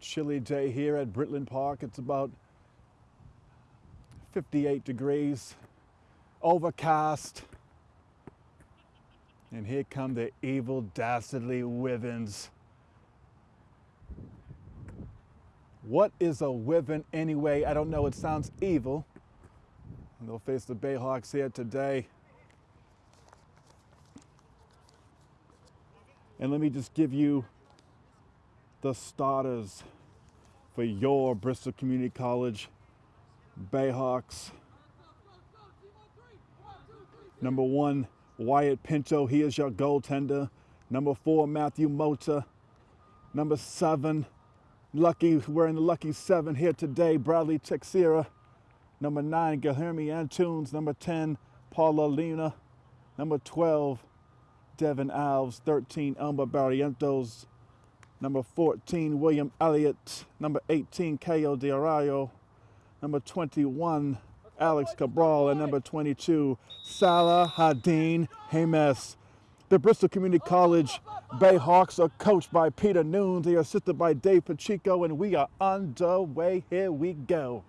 chilly day here at Britland Park. It's about 58 degrees, overcast. And here come the evil, dastardly Wivens. What is a Wiven anyway? I don't know. It sounds evil. And they'll face the Bayhawks here today. And let me just give you the starters for your Bristol Community College Bayhawks. Number one, Wyatt Pinto. He is your goaltender. Number four, Matthew Mota. Number seven, Lucky, wearing the lucky seven here today, Bradley Texera. Number nine, Guilherme Antunes. Number 10, Paula Luna. Number 12, Devin Alves. 13, Elmer Barrientos. Number 14, William Elliott. Number 18, Caio De Arroyo. Number 21, Alex Cabral. And number 22, Salah Hadin James. The Bristol Community College Bayhawks are coached by Peter Nunes. They are assisted by Dave Pacheco, and we are underway. Here we go.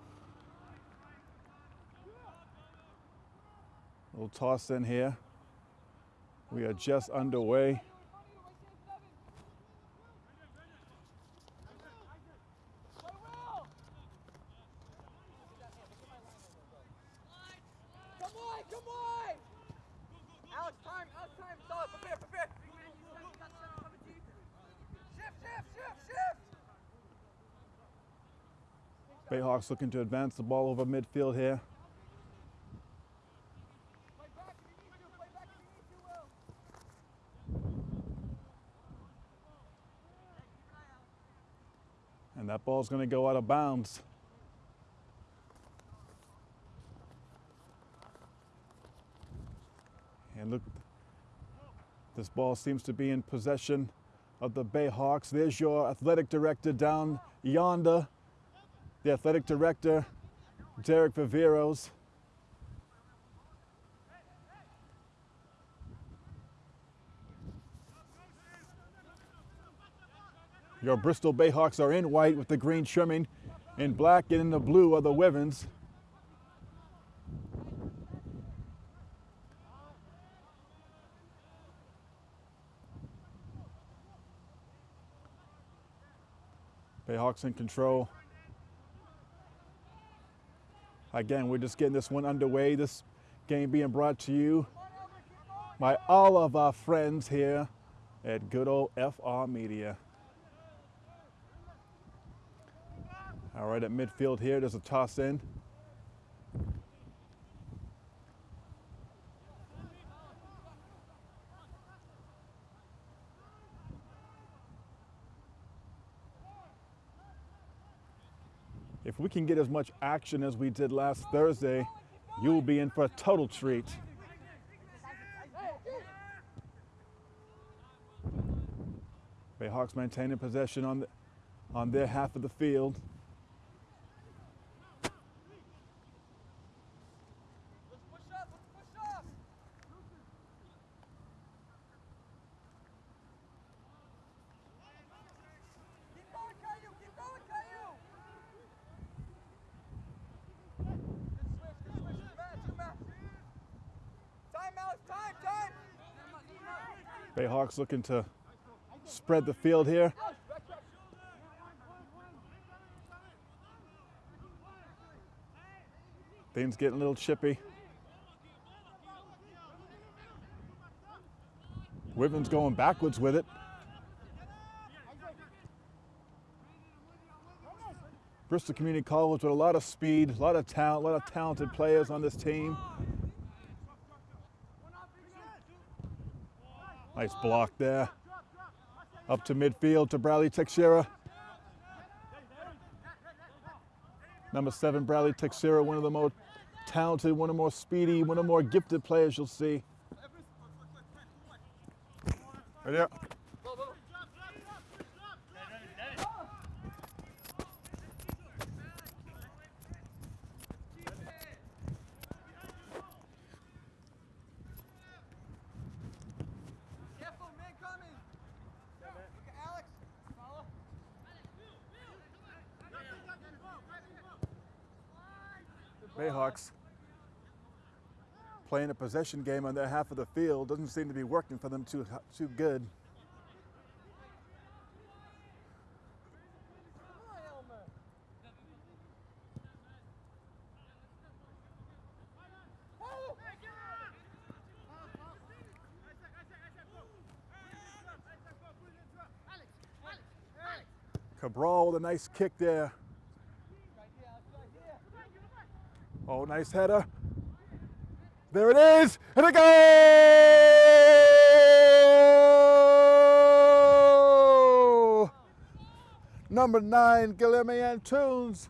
Little toss in here. We are just underway. Come on, come on! Alex, time, Alex, time. Stop, prepare, prepare. Shift, shift, shift, shift! Bayhawks looking to advance the ball over midfield here. And that ball's going to go out of bounds. And look, this ball seems to be in possession of the Bayhawks. There's your athletic director down yonder, the athletic director, Derek Viveros. Your Bristol Bayhawks are in white with the green trimming, in black and in the blue are the Wivens. Bayhawks in control. Again, we're just getting this one underway. This game being brought to you by all of our friends here at good old FR Media. All right, at midfield here, there's a toss in. If we can get as much action as we did last Thursday, you'll be in for a total treat. Bayhawks maintaining possession on, the, on their half of the field. Let's push up, let's push up! Keep going, Caillou, keep going, Caillou! Good switch, good switch, two man, two man. Time, Alex, time, time! Bayhawks looking to spread the field here. Things getting a little chippy. Wivens going backwards with it. Bristol Community College with a lot of speed, a lot of talent, a lot of talented players on this team. Nice block there. Up to midfield to Bradley Texera. Number seven, Bradley Texera, one of the more talented, one of the more speedy, one of the more gifted players you'll see. There. Careful, man coming! Look at Alex, follow. Bayhawks playing a possession game on their half of the field doesn't seem to be working for them too too good. Cabral with a nice kick there. Oh, nice header. There it is, and a goal! Number nine, Guilherme Antunes.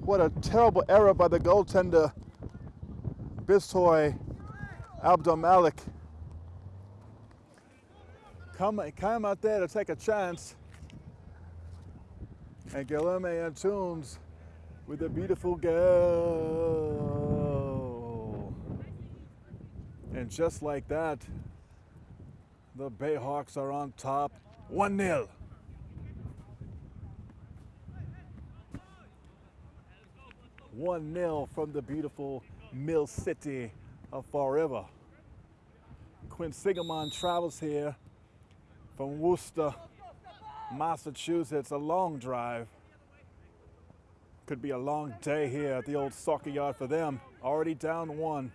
What a terrible error by the goaltender, Bishoy Abdulmalik. Come, come out there to take a chance. And Guilherme Antunes with a beautiful girl. And just like that, the Bayhawks are on top 1 0. One 0 from the beautiful Mill City of Fall River. Quinsigamond travels here from Worcester, Massachusetts, a long drive. Could be a long day here at the old soccer yard for them. Already down one.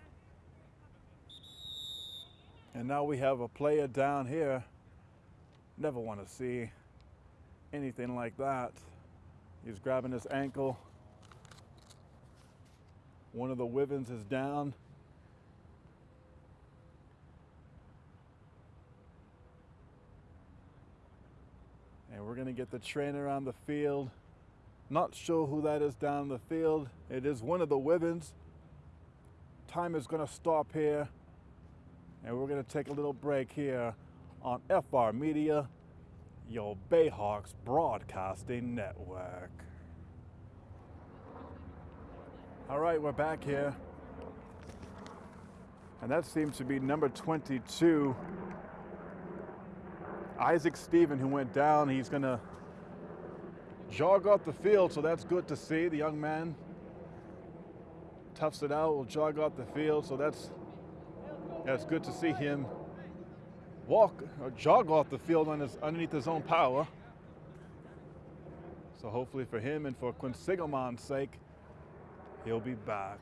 And now we have a player down here. Never want to see anything like that. He's grabbing his ankle. One of the Wivens is down. And we're going to get the trainer on the field. Not sure who that is down the field. It is one of the Wivens. Time is going to stop here. And we're going to take a little break here on FR Media, your Bayhawks Broadcasting Network. All right, we're back here. And that seems to be number 22, Isaac Steven, who went down. He's going to jog off the field, so that's good to see. The young man toughs it out, will jog off the field, so that's that's good to see him walk or jog off the field on his, underneath his own power. So hopefully for him and for Quinsigamond's sake, he'll be back.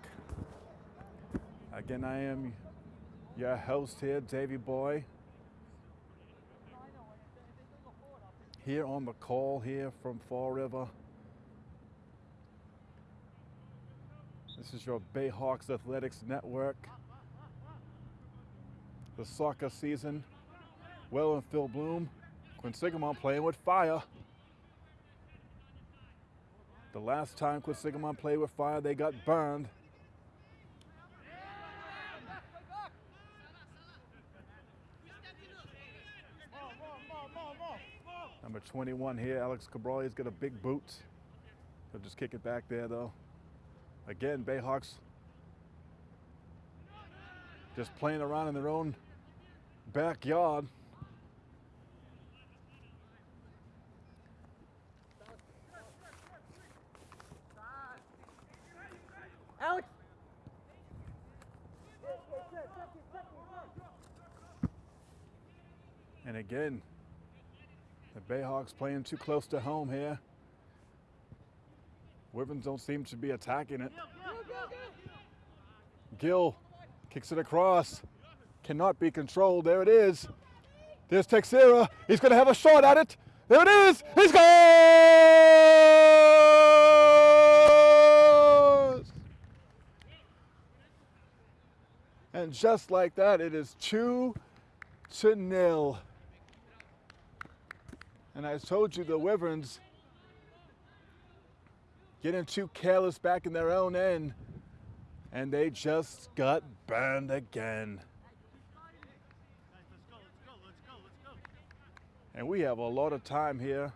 Again, I am your host here, Davy Boy. Here on the call here from Fall River. This is your Bayhawks Athletics Network. The soccer season, well in Phil Bloom. Quinsigamond playing with fire. The last time Quinsigamond played with fire, they got burned. Number 21 here, Alex Cabral. He's got a big boot. He'll just kick it back there, though. Again, Bayhawks just playing around in their own backyard. Alex! And again, the Bayhawks playing too close to home here. Wivens don't seem to be attacking it. Gill kicks it across. Cannot be controlled. There it is. There's Texera. He's going to have a shot at it. There it is. He scores! And just like that, it is two to nil. And I told you the Wyverns getting too careless back in their own end, and they just got burned again. And we have a lot of time here.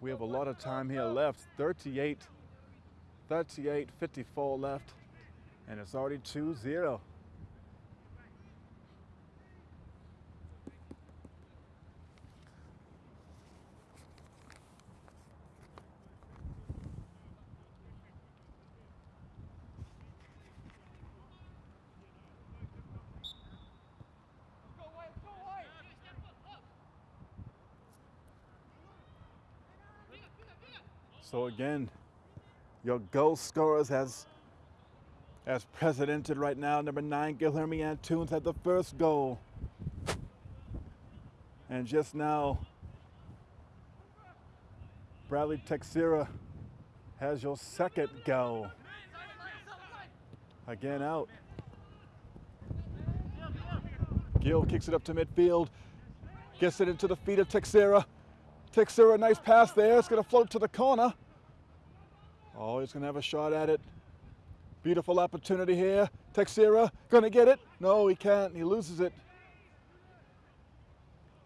We have a lot of time here left. 38, 38, 54 left. And it's already 2 So again, your goal scorers as as presidented right now. Number nine, Guilherme Antunes had the first goal. And just now, Bradley Texera has your second goal. Again out. Gill kicks it up to midfield. Gets it into the feet of Texera. Texera, nice pass there. It's going to float to the corner. Oh, he's going to have a shot at it. Beautiful opportunity here. Texera going to get it. No, he can't. He loses it.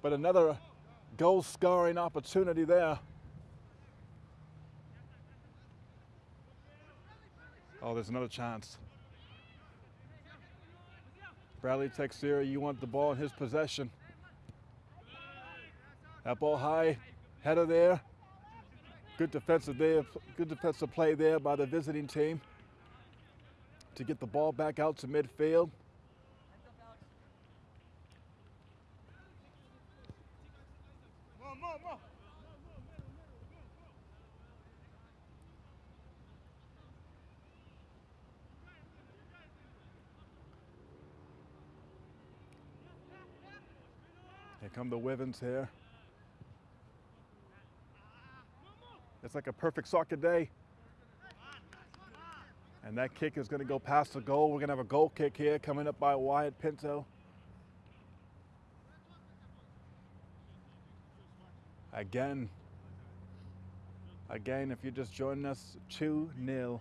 But another goal scoring opportunity there. Oh, there's another chance. Bradley Texera, you want the ball in his possession. That ball high, header there. Good defensive there, good defensive play there by the visiting team to get the ball back out to midfield. Here come the Wivens here. It's like a perfect soccer day. And that kick is going to go past the goal. We're going to have a goal kick here coming up by Wyatt Pinto. Again, again, if you're just joining us, 2 0. You you you you.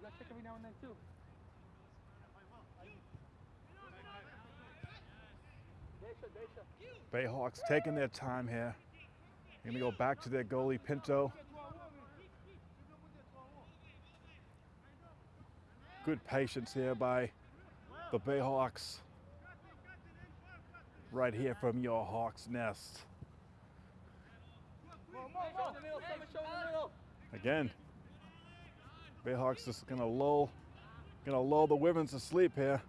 You check every now and then too. Bayhawks taking their time here. They're going to go back to their goalie, Pinto. Good patience here by the Bayhawks. Right here from your Hawks nest. Again, Bayhawks just gonna lull, gonna lull the women's to sleep here.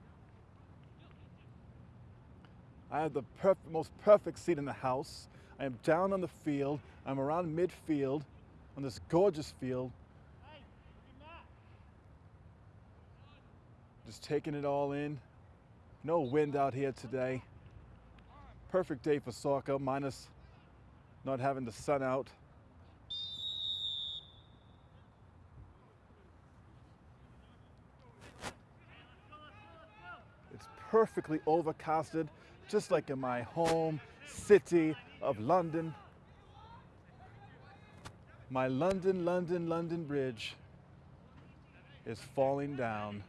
I have the perf- most perfect seat in the house. I am down on the field. I'm around midfield on this gorgeous field. Just taking it all in. No wind out here today. Perfect day for soccer, minus not having the sun out. It's perfectly overcasted, just like in my home city of London. My London, London, London Bridge is falling down.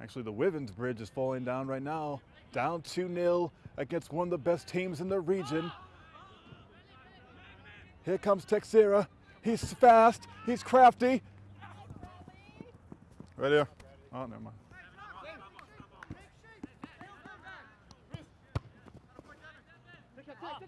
Actually, the Wivens Bridge is falling down right now. Down 2 0 against one of the best teams in the region. Here comes Texera. He's fast, he's crafty. Right here. Oh, never mind. Take your time, take your time. Loosen. Dave.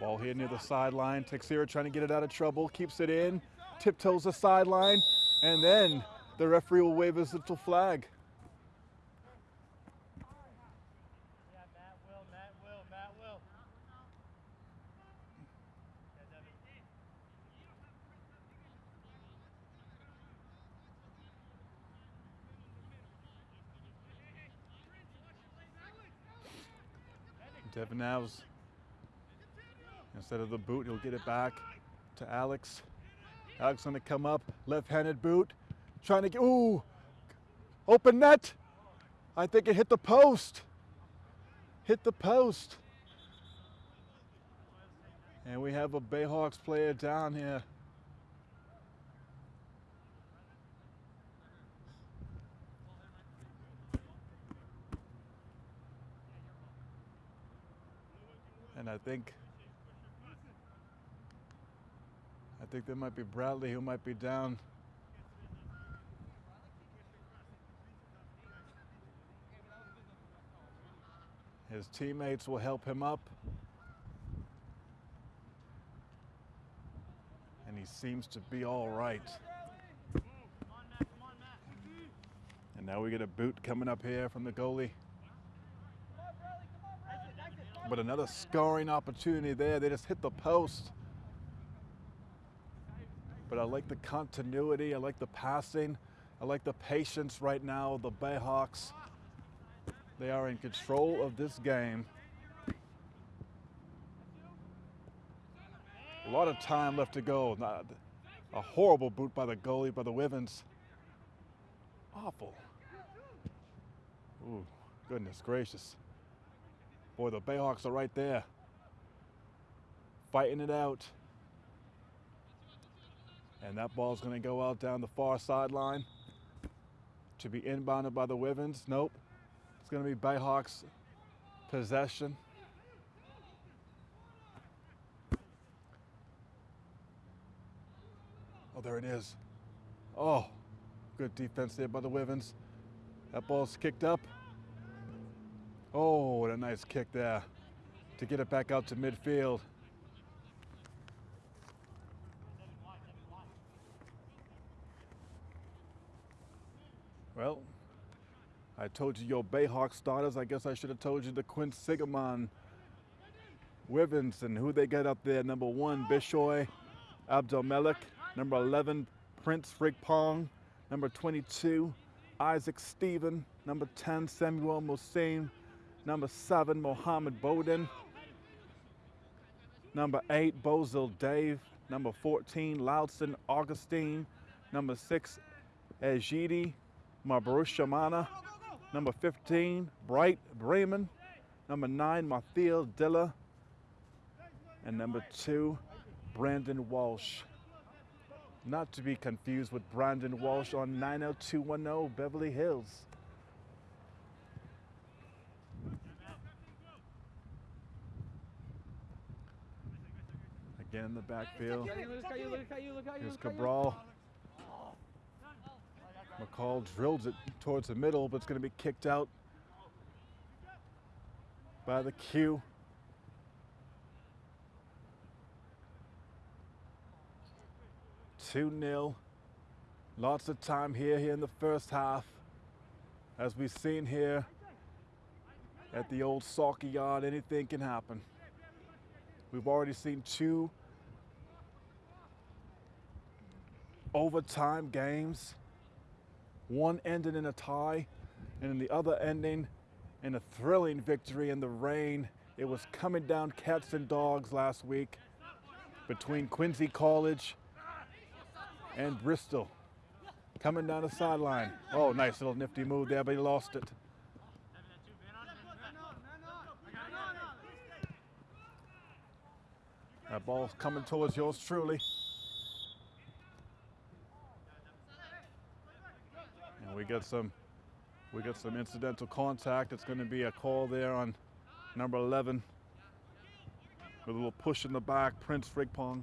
Ball here near the sideline. Texera trying to get it out of trouble. Keeps it in. Tiptoes the sideline. And then the referee will wave his little flag. Yeah, Matt will, Matt will, Matt will. Yeah, Devin. Devin instead of the boot, he'll get it back to Alex. Alex gonna come up, left-handed boot, trying to get ooh, open net. I think it hit the post. Hit the post. And we have a Bayhawks player down here. I think I think there might be Bradley who might be down. His teammates will help him up. And he seems to be all right. And now we get a boot coming up here from the goalie. But another scoring opportunity there. They just hit the post. But I like the continuity. I like the passing. I like the patience right now the Bayhawks. They are in control of this game. A lot of time left to go. Not a horrible boot by the goalie, by the Wivens. Awful. Ooh, goodness gracious. Boy, the Bayhawks are right there. Fighting it out. And that ball's going to go out down the far sideline to be inbounded by the Wivens. Nope. It's going to be Bayhawks possession. Oh, there it is. Oh, good defense there by the Wivens. That ball's kicked up. Oh, what a nice kick there to get it back out to midfield. Well, I told you your Bayhawk starters. I guess I should have told you the Quinsigamond Wivens and who they got up there. Number one, Bishoy Abdelmelek. Number 11, Prince Frimpong. Number 22, Isaac Stephen. Number 10, Samuel Musain. Number 7, Mohammed Bowden. Number 8, Bozil Dave. Number 14, Loudson Augustine. Number 6, Ejidi Mabrushamana. Number 15, Bright Bremen. Number 9, Mathiel Dilla. And number 2, Brandon Walsh. Not to be confused with Brandon Walsh on 90210 Beverly Hills. Again in the backfield. Here's look at you. Cabral. McCall drills it towards the middle, but it's going to be kicked out by the Q. Two 0 Lots of time here, here in the first half. As we've seen here at the old soccer yard, anything can happen. We've already seen two overtime games. One ended in a tie, and in the other ending in a thrilling victory in the rain. It was coming down cats and dogs last week between Quincy College and Bristol. Coming down the sideline. Oh, nice little nifty move there, but he lost it. That ball's coming towards yours truly. And we get some we got some incidental contact. It's going to be a call there on number 11. With a little push in the back, Prince Frimpong.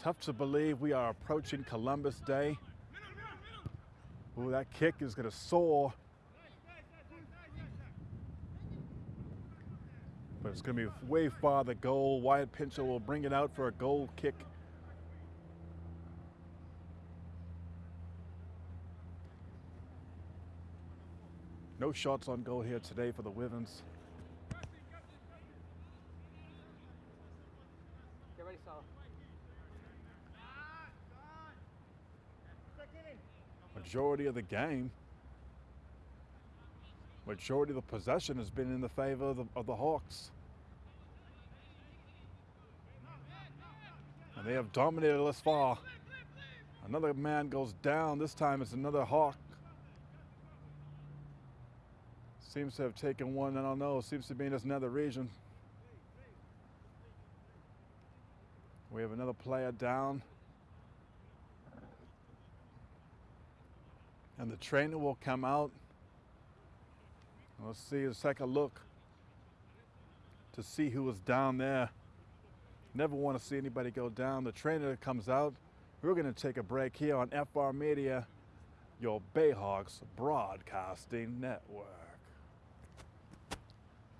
Tough to believe we are approaching Columbus Day. Ooh, that kick is going to soar. But it's going to be way far the goal. Wyatt Pinto will bring it out for a goal kick. No shots on goal here today for the Wivens. Get ready, Salah. Majority of the game, majority of the possession has been in the favor of the, of the Hawks. And they have dominated thus far. Another man goes down. This time it's another Hawk. Seems to have taken one, I don't know, seems to be in this nether region. We have another player down. And the trainer will come out. Let's see, let's take a look to see who was down there Never want to see anybody go down. The trainer comes out. We're going to take a break here on FR Media, your Bayhawks Broadcasting Network.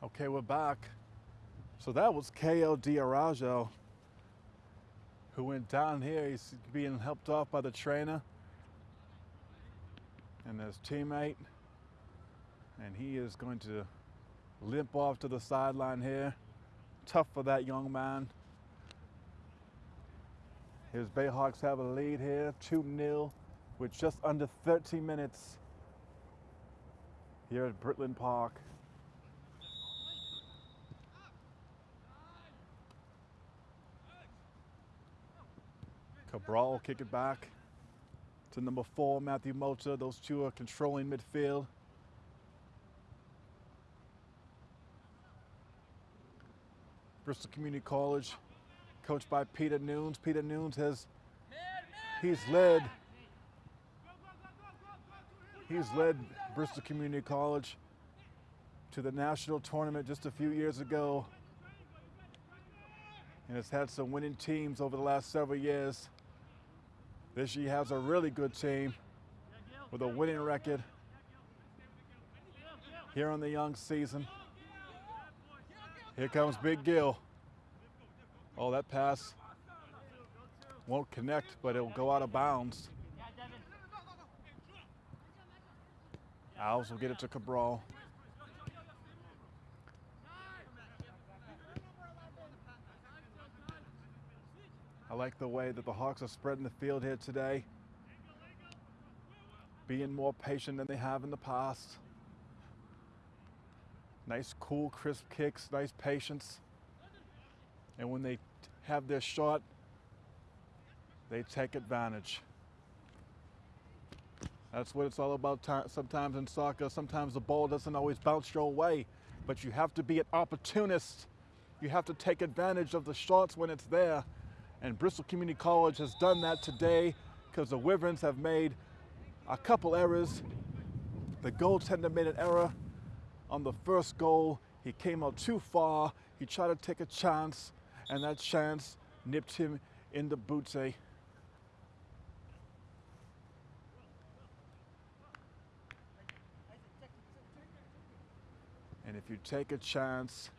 Okay, we're back. So that was Caio De Araujo who went down here. He's being helped off by the trainer and his teammate. And he is going to limp off to the sideline here. Tough for that young man. His Bayhawks have a lead here, 2 0, with just under 30 minutes here at Britland Park. Cabral kick it back to number four, Matthew Mota. Those two are controlling midfield. Bristol Community College, coached by Peter Nunes. Peter Nunes has he's led he's led Bristol Community College to the national tournament just a few years ago and has had some winning teams over the last several years. Year has a really good team with a winning record here on the young season. Here comes Big Gill. Oh, that pass won't connect, but it'll go out of bounds. Owls will get it to Cabral. I like the way that the Hawks are spreading the field here today, being more patient than they have in the past. Nice, cool, crisp kicks, nice patience. And when they have their shot, they take advantage. That's what it's all about sometimes in soccer. Sometimes the ball doesn't always bounce your way, but you have to be an opportunist. You have to take advantage of the shots when it's there. And Bristol Community College has done that today because the Wyverns have made a couple errors. The goaltender made an error on the first goal. He came out too far. He tried to take a chance, and that chance nipped him in the bootsie. Eh? And if you take a chance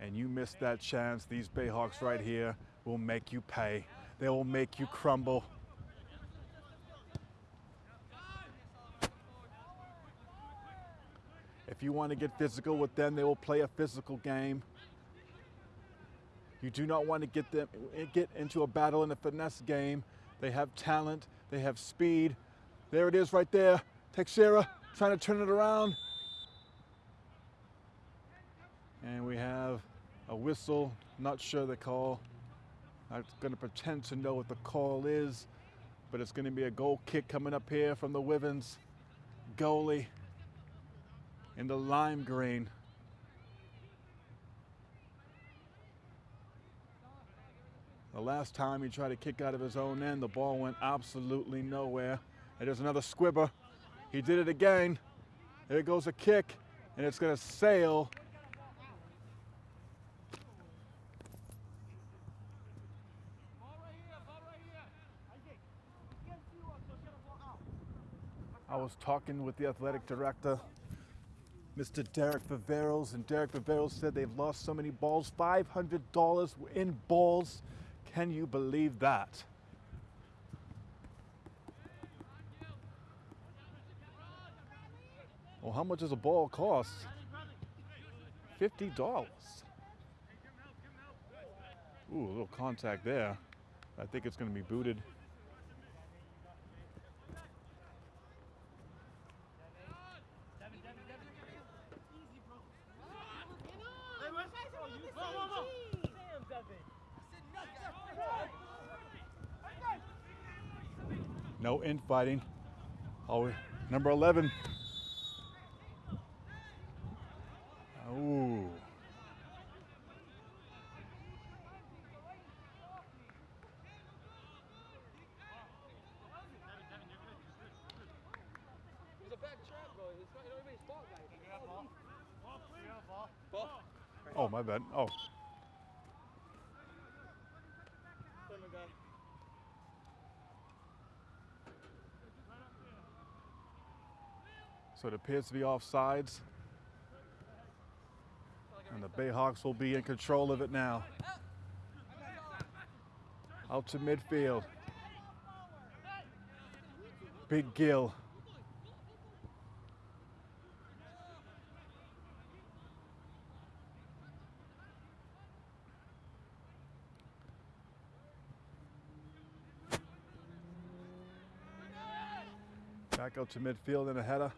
and you miss that chance, these Bayhawks right here will make you pay. They will make you crumble. If you want to get physical with them, they will play a physical game. You do not want to get them get into a battle in a finesse game. They have talent, they have speed. There it is right there. Teixeira trying to turn it around. And we have a whistle, not sure the call. I'm going to pretend to know what the call is, but it's going to be a goal kick coming up here from the Wivens goalie in the lime green. The last time he tried to kick out of his own end, the ball went absolutely nowhere. And there's another squibber. He did it again. There goes a kick, and it's going to sail I was talking with the athletic director, Mr. Derek Viveros, and Derek Viveros said they've lost so many balls, $500 in balls. Can you believe that? Well, how much does a ball cost? $50. Ooh, a little contact there. I think it's going to be booted. No infighting. Oh, number 11. Ooh. Oh, my bad. Oh. So it appears to be offsides. And the Bayhawks will be in control of it now. Out to midfield. Big Gill. Back out to midfield and a header.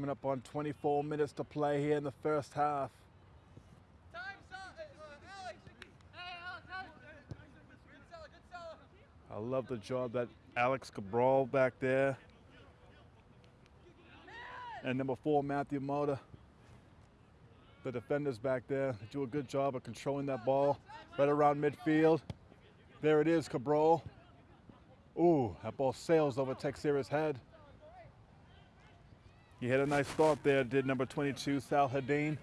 Coming up on 24 minutes to play here in the first half. Time, Sal- Alex. Hey, Alex, Alex. Good seller, good seller. I love the job that Alex Cabral back there. And number four, Matthew Mota. The defenders back there do a good job of controlling that ball right around midfield. There it is, Cabral. Ooh, that ball sails over Texera's head. He had a nice thought there, did number 22, Sal Hadeen.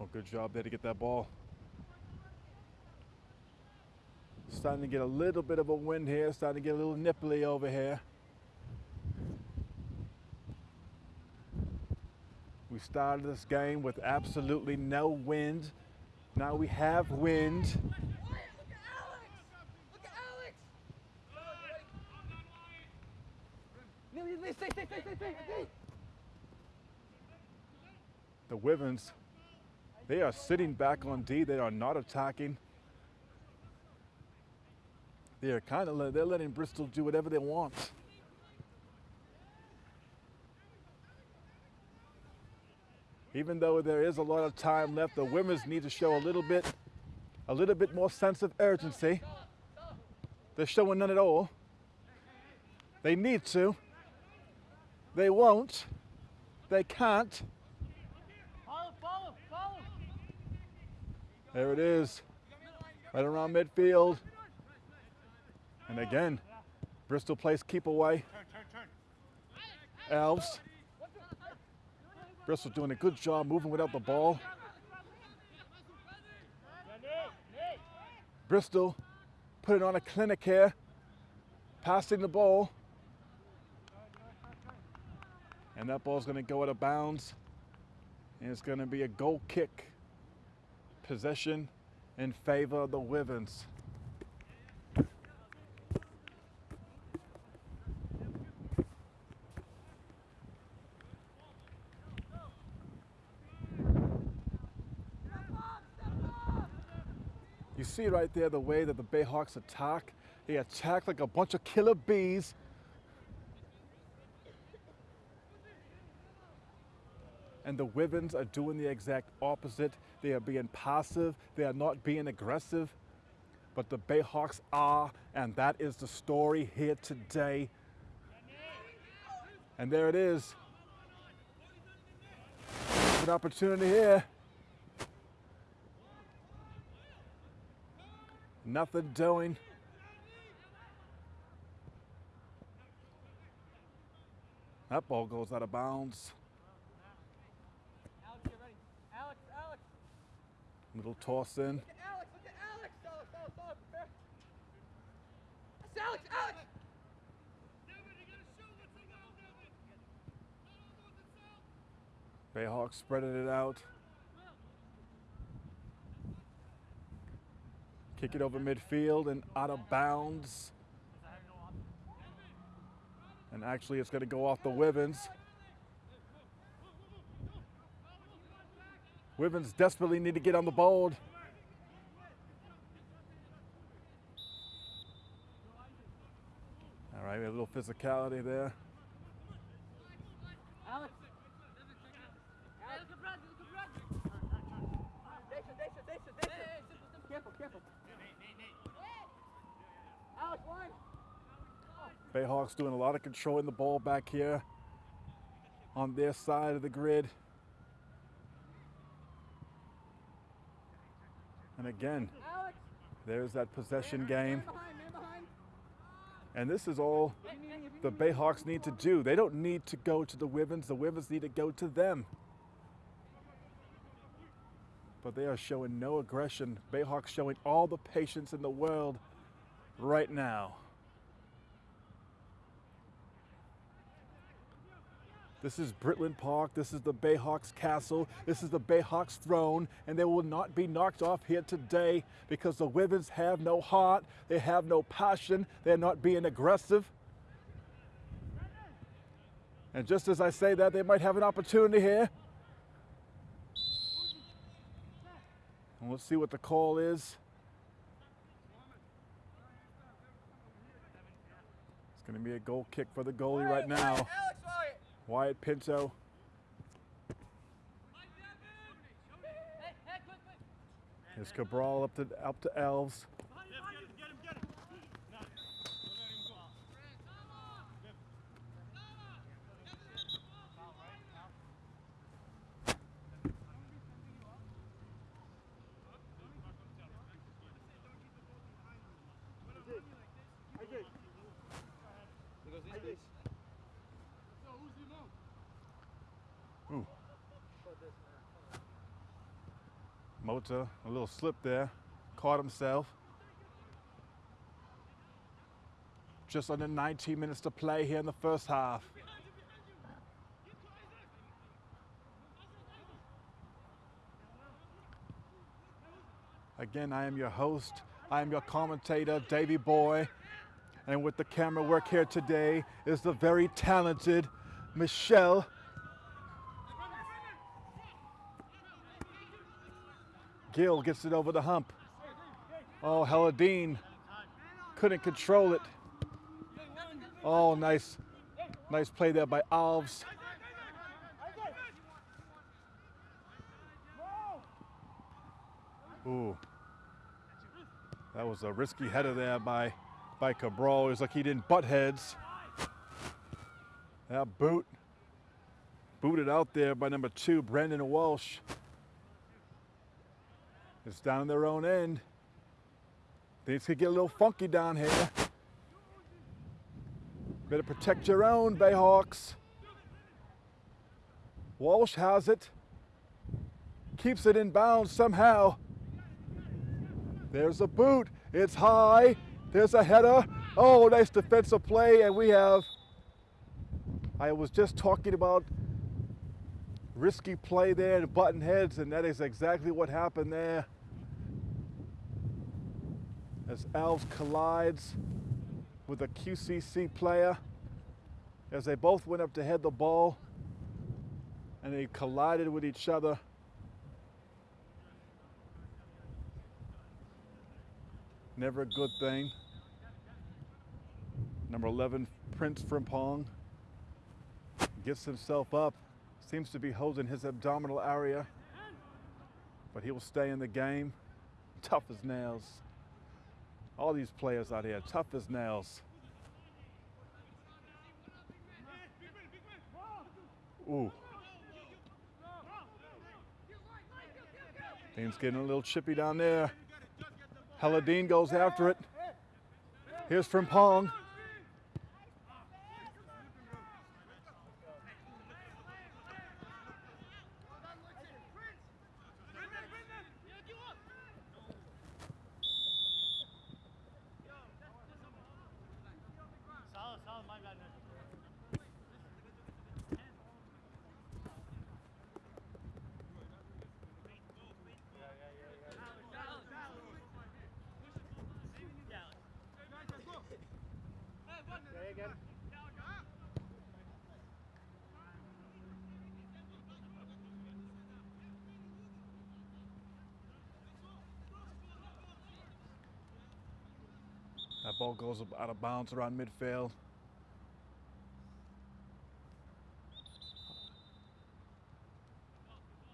Oh, good job there to get that ball. Starting to get a little bit of a wind here, starting to get a little nipply over here. We started this game with absolutely no wind. Now we have wind. The Wivens, they are sitting back on D. They are not attacking. They are kind of they're letting Bristol do whatever they want. Even though there is a lot of time left, the women's need to show a little bit, a little bit more sense of urgency. They're showing none at all. They need to. They won't. They can't. There it is. Right around midfield. And again, Bristol plays keep away. Elves. Bristol doing a good job moving without the ball. Bristol putting on a clinic here. Passing the ball. And that ball's going to go out of bounds. And it's going to be a goal kick. Possession in favor of the Wivens. You see right there the way that the Bayhawks attack. They attack like a bunch of killer bees. And the Wivens are doing the exact opposite. They are being passive, they are not being aggressive. But the Bayhawks are, and that is the story here today. And there it is. Good opportunity here. Nothing doing. That ball goes out of bounds. Alex, get ready. Alex, Alex. Little toss in. Bayhawks spreading it out. Kick it over midfield and out of bounds. And actually, it's going to go off the Wivens. Wivens desperately need to get on the board. All right, we have a little physicality there. Alex. Careful, careful. Alex, line. Bayhawks doing a lot of controlling the ball back here on their side of the grid. And again, Alex. there's that possession game. Man behind, man behind. And this is all the Bayhawks need to do. They don't need to go to the Wivens, the Wivens need to go to them. but they are showing no aggression. Bayhawks showing all the patience in the world right now. This is Britland Park. This is the Bayhawks castle. This is the Bayhawks throne. And they will not be knocked off here today because the women's have no heart. They have no passion. They're not being aggressive. And just as I say that, they might have an opportunity here. And let's see what the call is. It's going to be a goal kick for the goalie right now. Wyatt. Pinto. Here's Cabral up to up to Alves. Ooh. Mota, a little slip there, caught himself. Just under 19 minutes to play here in the first half. Again, I am your host. I am your commentator, Davy Boy. And with the camera work here today is the very talented Michelle Gill gets it over the hump. Oh, Helladine couldn't control it. Oh, nice, nice play there by Alves. Ooh, that was a risky header there by by Cabral. It was like he didn't butt heads. That boot, booted out there by number two, Brandon Walsh. It's down their own end. Things could get a little funky down here. Better protect your own, Bayhawks. Walsh has it. Keeps it in bounds somehow. There's a boot. It's high. There's a header. Oh, nice defensive play. And we have. I was just talking about risky play there and button heads, and that is exactly what happened there as Alves collides with a QCC player as they both went up to head the ball and they collided with each other. Never a good thing. Number 11, Prince Frimpong, gets himself up, seems to be holding his abdominal area, but he will stay in the game. Tough as nails. All these players out here, tough as nails. Ooh. Things getting a little chippy down there. Helladine goes after it. Here's Frimpong. Solid, solid, my bad, man. Say again. That ball goes out of bounds around midfield.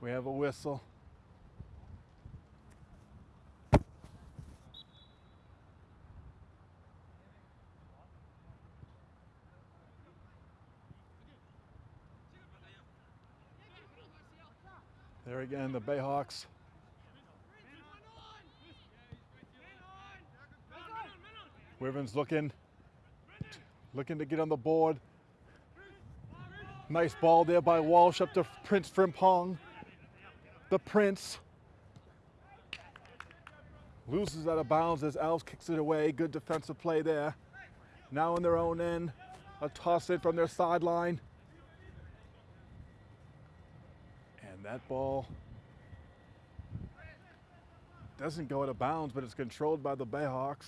We have a whistle. There again, the Bayhawks. Wivens looking, looking to get on the board. Nice ball there by Walsh up to Prince Frimpong. The Prince. Loses out of bounds as Alves kicks it away. Good defensive play there. Now in their own end. A toss in from their sideline. And that ball doesn't go out of bounds, but it's controlled by the Bayhawks.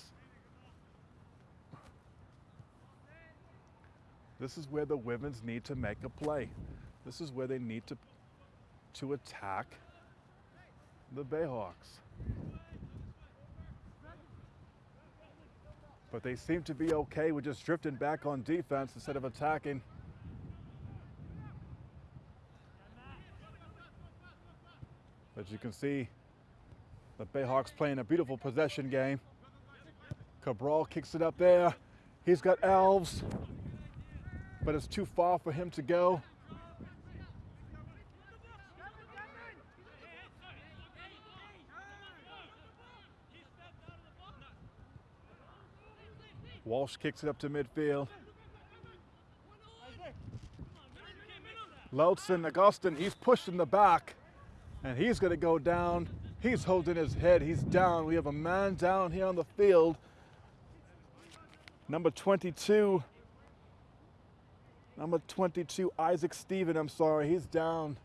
This is where the women's need to make a play. This is where they need to to attack the Bayhawks. But they seem to be okay with just drifting back on defense instead of attacking. As you can see, the Bayhawks playing a beautiful possession game. Cabral kicks it up there. He's got Alves, but it's too far for him to go. Walsh kicks it up to midfield. Lelson, Augustin, he's pushed in the back, and he's going to go down. He's holding his head. He's down. We have a man down here on the field. Number 22. Number 22, Isaac Steven, I'm sorry. He's down.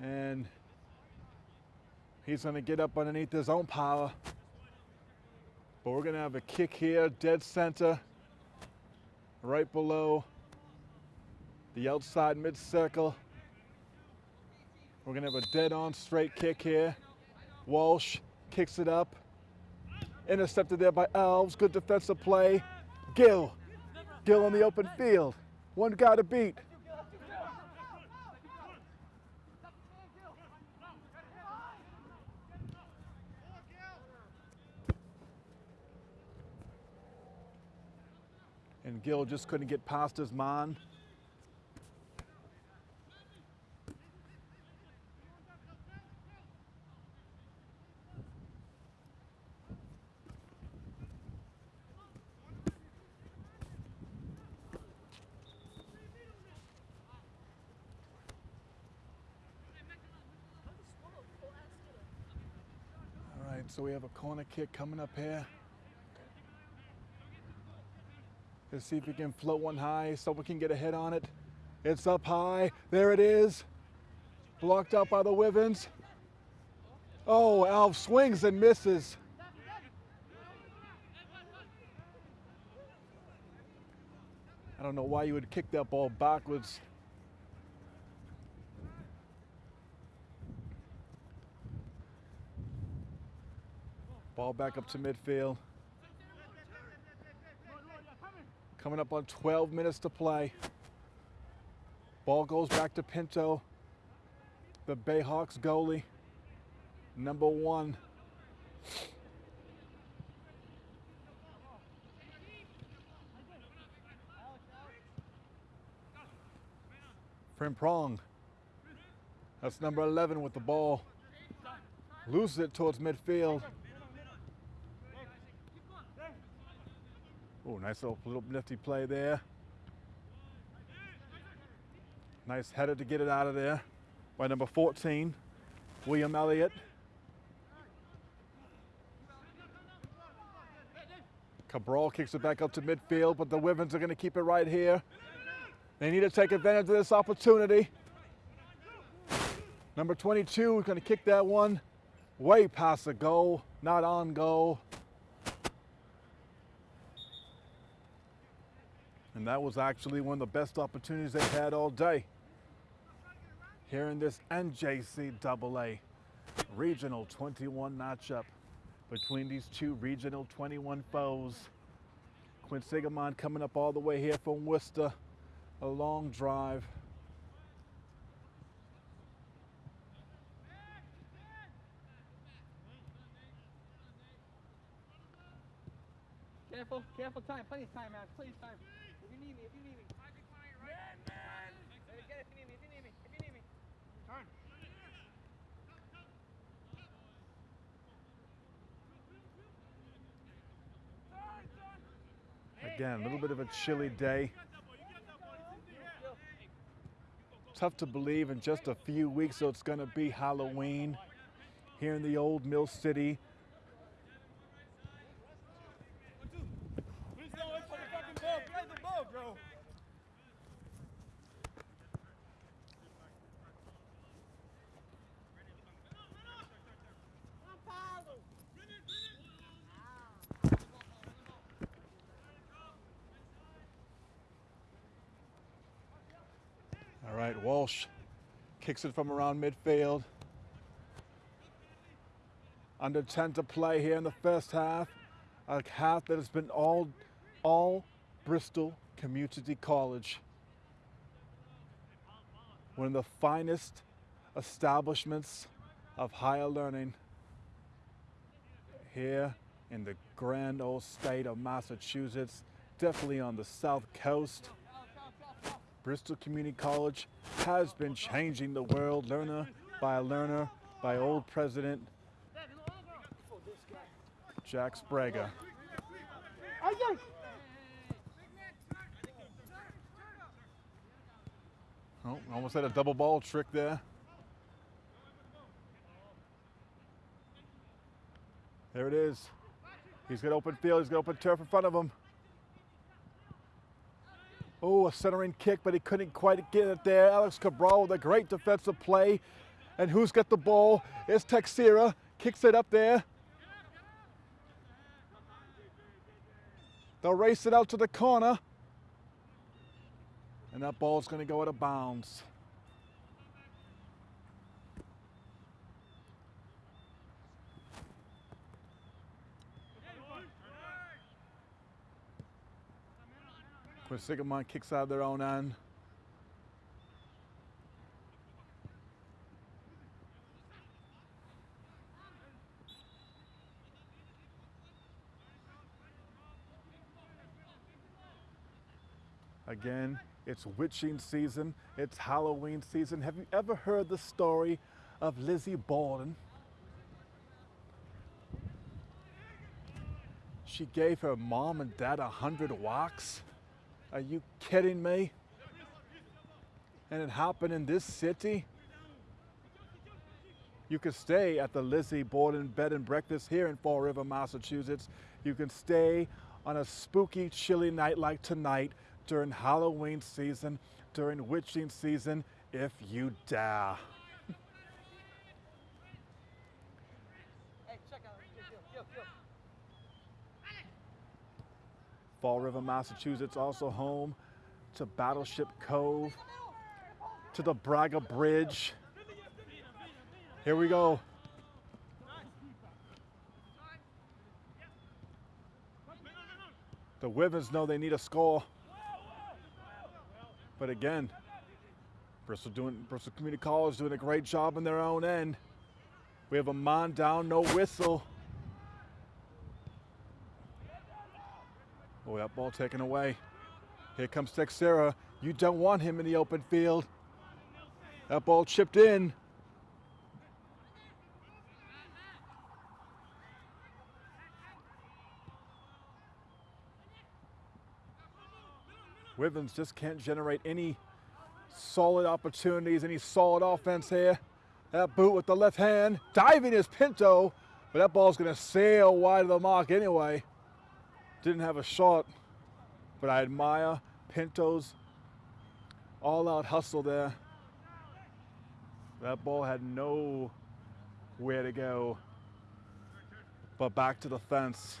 And he's to get up underneath his own power. But we're to have a kick here, dead center, right below the outside mid circle. We're to have a dead on straight kick here. Walsh kicks it up. Intercepted there by Alves. Good defensive play. Gill. Gill on the open field. One guy to beat. And Gill just couldn't get past his man. All right, so we have a corner kick coming up here. Let's see if we can float one high so we can get a hit on it. It's up high. There it is. Blocked out by the Wivens. Oh, Alf swings and misses. I don't know why you would kick that ball backwards. Ball back up to midfield. Coming up on 12 minutes to play. Ball goes back to Pinto, the Bayhawks goalie, number one. Prong. That's number 11 with the ball. Loses it towards midfield. Oh, nice little, nifty play there. Nice header to get it out of there by number 14, William Elliott. Cabral kicks it back up to midfield, but the Wivens are going to keep it right here. They need to take advantage of this opportunity. Number 22 is going to kick that one way past the goal, not on goal. And that was actually one of the best opportunities they had all day. Here in this NJCAA Regional 21 matchup between these two Regional 21 foes. Quinn Quinsigamond coming up all the way here from Worcester. A long drive. Careful, careful time, plenty of time, man, plenty of time. Me, if you need me. Man, man! Get it if you need me, if you need me, if you need me. Turn. Again, a little bit of a chilly day. Tough to believe in just a few weeks, so it's going to be Halloween here in the old Mill City right, Walsh kicks it from around midfield. Under 10 to play here in the first half. A half that has been all, all Bristol Community College. One of the finest establishments of higher learning here in the grand old state of Massachusetts, definitely on the south coast. Bristol Community College has been changing the world, learner by learner, by old president Jack Sprague. Oh, almost had a double ball trick there. There it is. He's got open field. He's got open turf in front of him. Oh, a centering kick, but he couldn't quite get it there. Alex Cabral with a great defensive play. And who's got the ball? It's Texera. Kicks it up there. They'll race it out to the corner. And that ball's going to go out of bounds. Quinsigamond kicks out their own end. Again, it's witching season, it's Halloween season. Have you ever heard the story of Lizzie Borden? She gave her mom and dad a hundred whacks. Are you kidding me? And it happened in this city? You can stay at the Lizzie Borden Bed and Breakfast here in Fall River, Massachusetts. You can stay on a spooky, chilly night like tonight during Halloween season, during witching season, if you dare. Hey, check out. Yo, yo, yo. Fall River, Massachusetts, also home to Battleship Cove, to the Braga Bridge. Here we go. The Wivens know they need a score. But again, Bristol doing Bristol Community College doing a great job in their own end. We have a man down, no whistle. Oh, that ball taken away. Here comes Texera. You don't want him in the open field. That ball chipped in. Wivens just can't generate any solid opportunities, any solid offense here. That boot with the left hand. Diving is Pinto, but that ball's going to sail wide of the mark anyway. Didn't have a shot, but I admire Pinto's all out hustle there. That ball had no where to go, but back to the fence.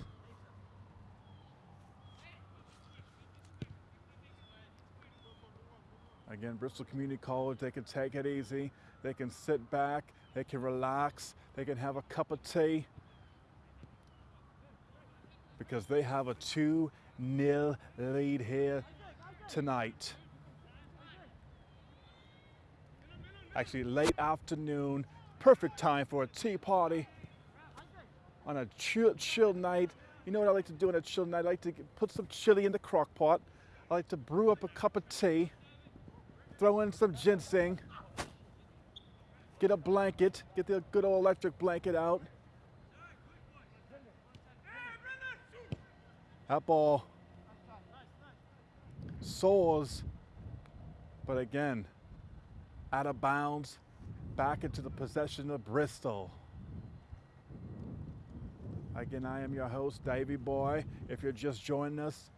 Again, Bristol Community College, they can take it easy. They can sit back, they can relax, they can have a cup of tea because they have a 2 0 lead here tonight. Actually, late afternoon, perfect time for a tea party on a chill, chill night. You know what I like to do on a chill night? I like to put some chili in the crock pot. I like to brew up a cup of tea, throw in some ginseng, get a blanket, get the good old electric blanket out. That ball soars, but again, out of bounds, back into the possession of Bristol. Again, I am your host, Davey Boy. If you're just joining us,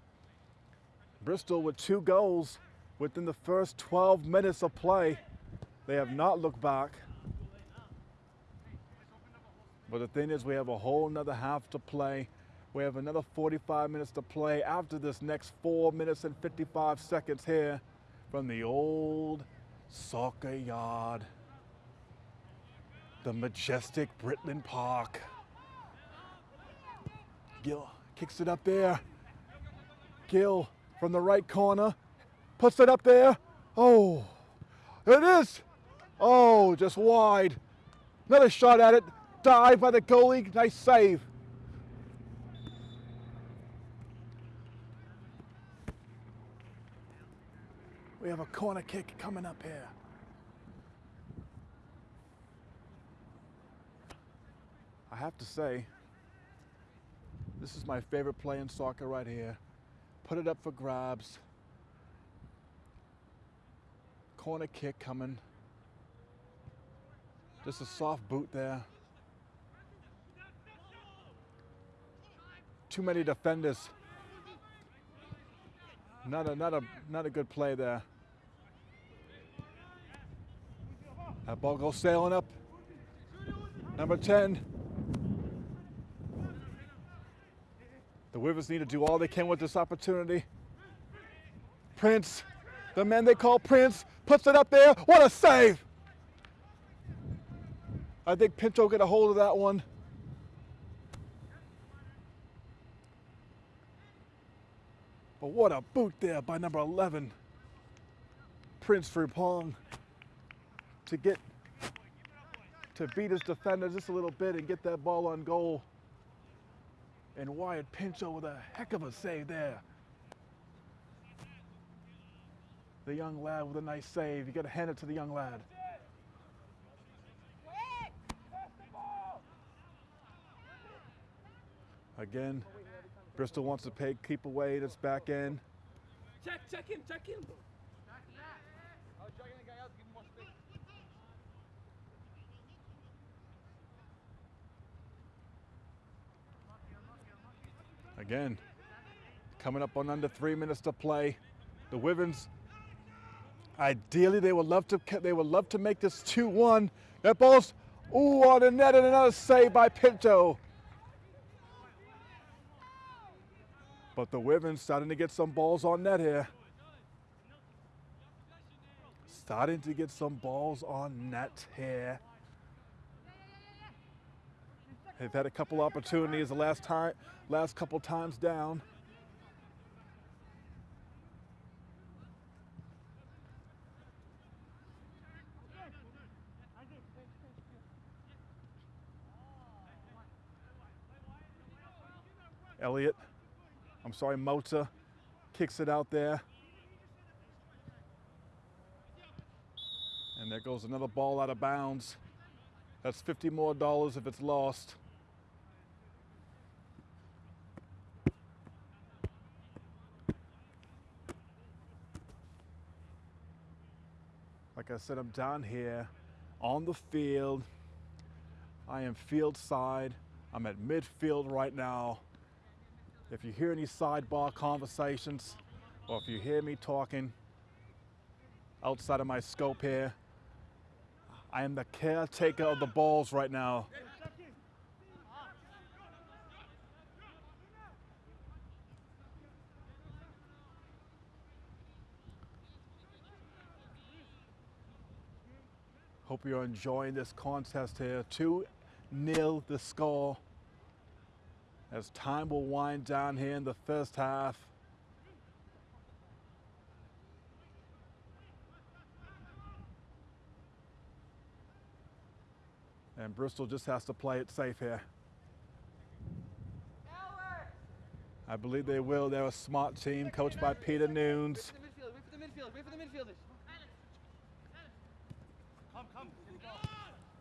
Bristol with two goals within the first 12 minutes of play. They have not looked back. But the thing is, we have a whole nother half to play. We have another 45 minutes to play after this next four minutes and 55 seconds here from the old Soccer Yard. The majestic Britland Park. Gill kicks it up there. Gill from the right corner puts it up there. Oh, it is. Oh, just wide. Another shot at it. Dive by the goalie. Nice save. Have a corner kick coming up here. I have to say, this is my favorite play in soccer right here. Put it up for grabs. Corner kick coming. Just a soft boot there. Too many defenders. Not a not a not a good play there. That ball goes sailing up. Number 10. The Wivers need to do all they can with this opportunity. Prince, the man they call Prince, puts it up there. What a save! I think Pinto get a hold of that one. But what a boot there by number 11, Prince Frimpong, to get to beat his defender just a little bit and get that ball on goal. And Wyatt Pinto with a heck of a save there. The young lad with a nice save. You got to hand it to the young lad. Again, Bristol wants to pay, keep away this back end. Check, check him, check him. I was dragging the guy out to give him more space. Again, coming up on under three minutes to play. The Wivens, ideally, they would love to they would love to make this 2-1. That ball's ooh on the net and another save by Pinto. But the Wivens starting to get some balls on net here. Starting to get some balls on net here. They've had a couple opportunities the last time, last couple times down. Elliott, I'm sorry, Mota kicks it out there. And there goes another ball out of bounds. That's 50 more dollars if it's lost. I said, I'm down here on the field. I am field side. I'm at midfield right now. If you hear any sidebar conversations or if you hear me talking outside of my scope here, I am the caretaker of the balls right now. Hope you're enjoying this contest here. 2 0 the score. As time will wind down here in the first half. And Bristol just has to play it safe here. I believe they will. They're a smart team coached by Peter Nunes. Wait for the wait for the midfielders. Come, come.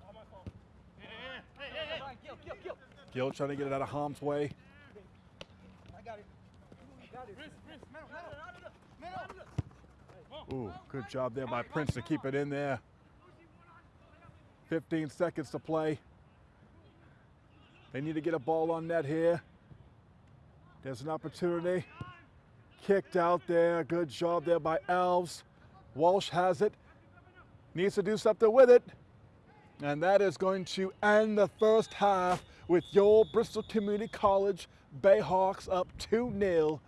All my fault. Hey, hey, hey, hey, hey. Brian, kill, kill. Trying to get it out of harm's way. Ooh, good job there by Prince to keep it in there. 15 seconds to play. They need to get a ball on net here. There's an opportunity. Kicked out there. Good job there by Alves. Walsh has it. Needs to do something with it. And that is going to end the first half with your Bristol Community College Bayhawks up 2 0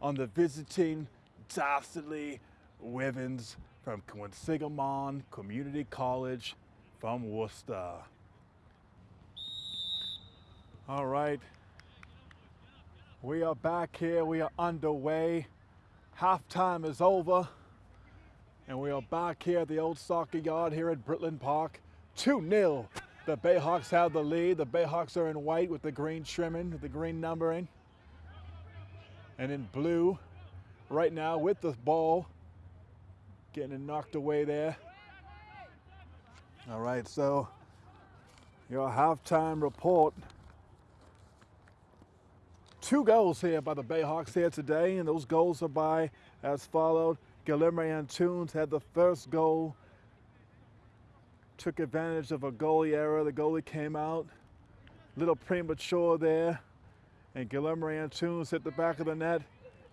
on the visiting Dastardly Wivens from Quinsigamond Community College from Worcester. All right. We are back here. We are underway. Halftime is over. And we are back here at the old soccer yard here at Britland Park. 2 0. The Bayhawks have the lead. The Bayhawks are in white with the green trimming, the green numbering. And in blue, right now with the ball, getting it knocked away there. All right, so your halftime report. Two goals here by the Bayhawks here today, and those goals are by as followed. Guillermo Antunes had the first goal, took advantage of a goalie error. The goalie came out little premature there, and Guillermo Antunes hit the back of the net.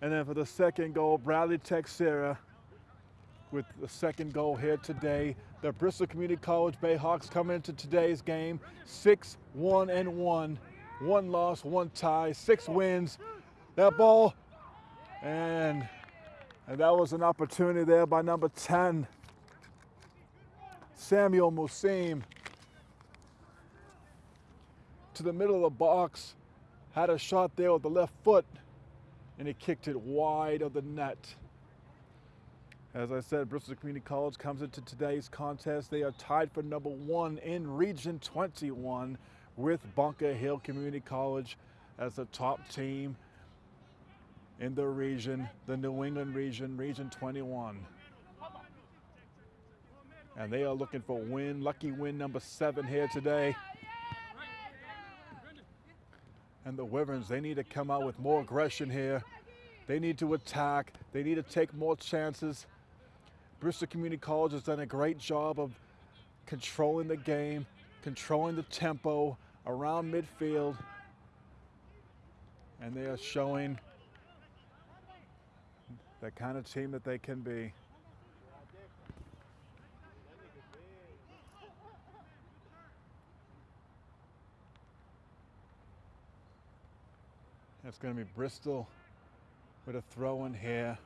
And then for the second goal, Bradley Texera with the second goal here today. The Bristol Community College Bayhawks come into today's game 6 1 and 1. One loss, one tie, six wins. That ball, and, and that was an opportunity there by number 10, Samuel Musim. To the middle of the box, had a shot there with the left foot, and he kicked it wide of the net. As I said, Bristol Community College comes into today's contest. They are tied for number one in Region 21 with Bunker Hill Community College as the top team in the region, the New England region, Region 21. And they are looking for a win, lucky win number seven here today. And the Wyverns, they need to come out with more aggression here. They need to attack. They need to take more chances. Bristol Community College has done a great job of controlling the game, controlling the tempo, around midfield. And they are showing the kind of team that they can be. It's going to be Bristol with a throw in here.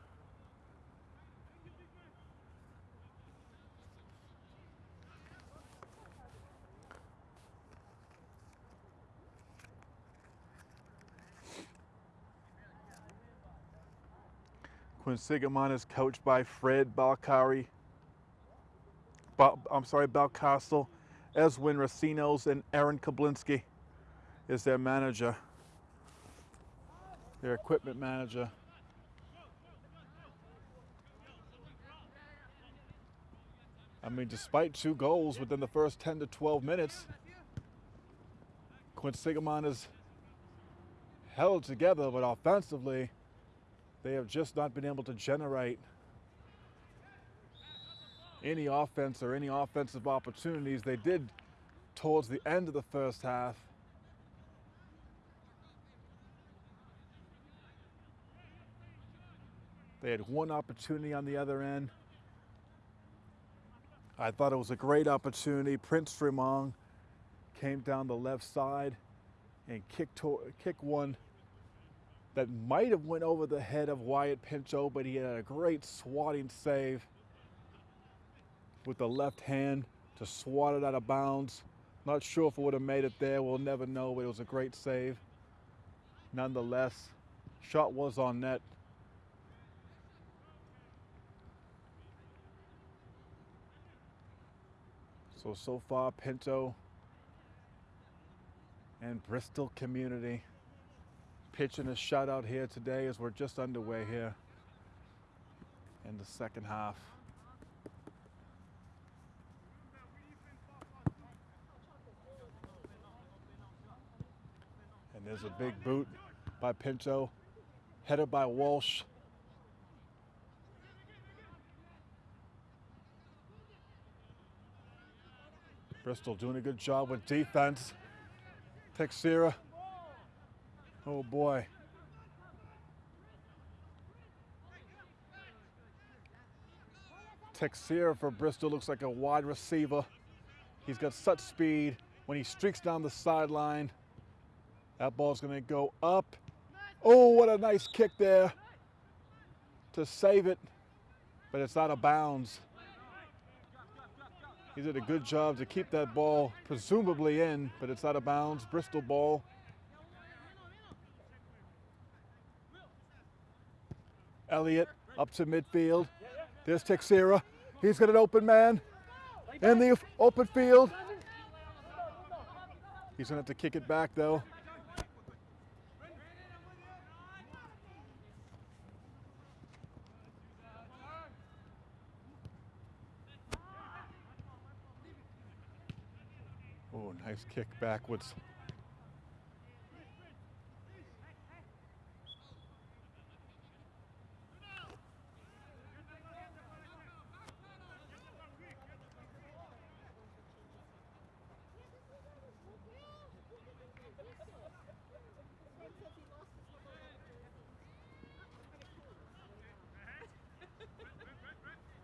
Quinsigamond is coached by Fred Balcari. Ba- I'm sorry, Balcastle. Eswin Racinos and Aaron Kablinski is their manager, their equipment manager. I mean, despite two goals within the first 10 to 12 minutes, Quinsigamond is held together, but offensively, they have just not been able to generate any offense or any offensive opportunities. They did towards the end of the first half. They had one opportunity on the other end. I thought it was a great opportunity. Prince Frimpong came down the left side and kicked, kicked one that might have went over the head of Wyatt Pinto, but he had a great swatting save with the left hand to swat it out of bounds. Not sure if it would have made it there. We'll never know, but it was a great save. Nonetheless, shot was on net. So, so far, Pinto and Bristol community pitching a shutout here today as we're just underway here in the second half. And there's a big boot by Pinto, headed by Walsh. Bristol doing a good job with defense. Texera. Oh boy. Texera for Bristol looks like a wide receiver. He's got such speed. When he streaks down the sideline, that ball's going to go up. Oh, what a nice kick there to save it, but it's out of bounds. He did a good job to keep that ball presumably in, but it's out of bounds. Bristol ball. Elliott up to midfield. There's Texera. He's got an open man in the open field. He's going to have to kick it back though. Oh, nice kick backwards.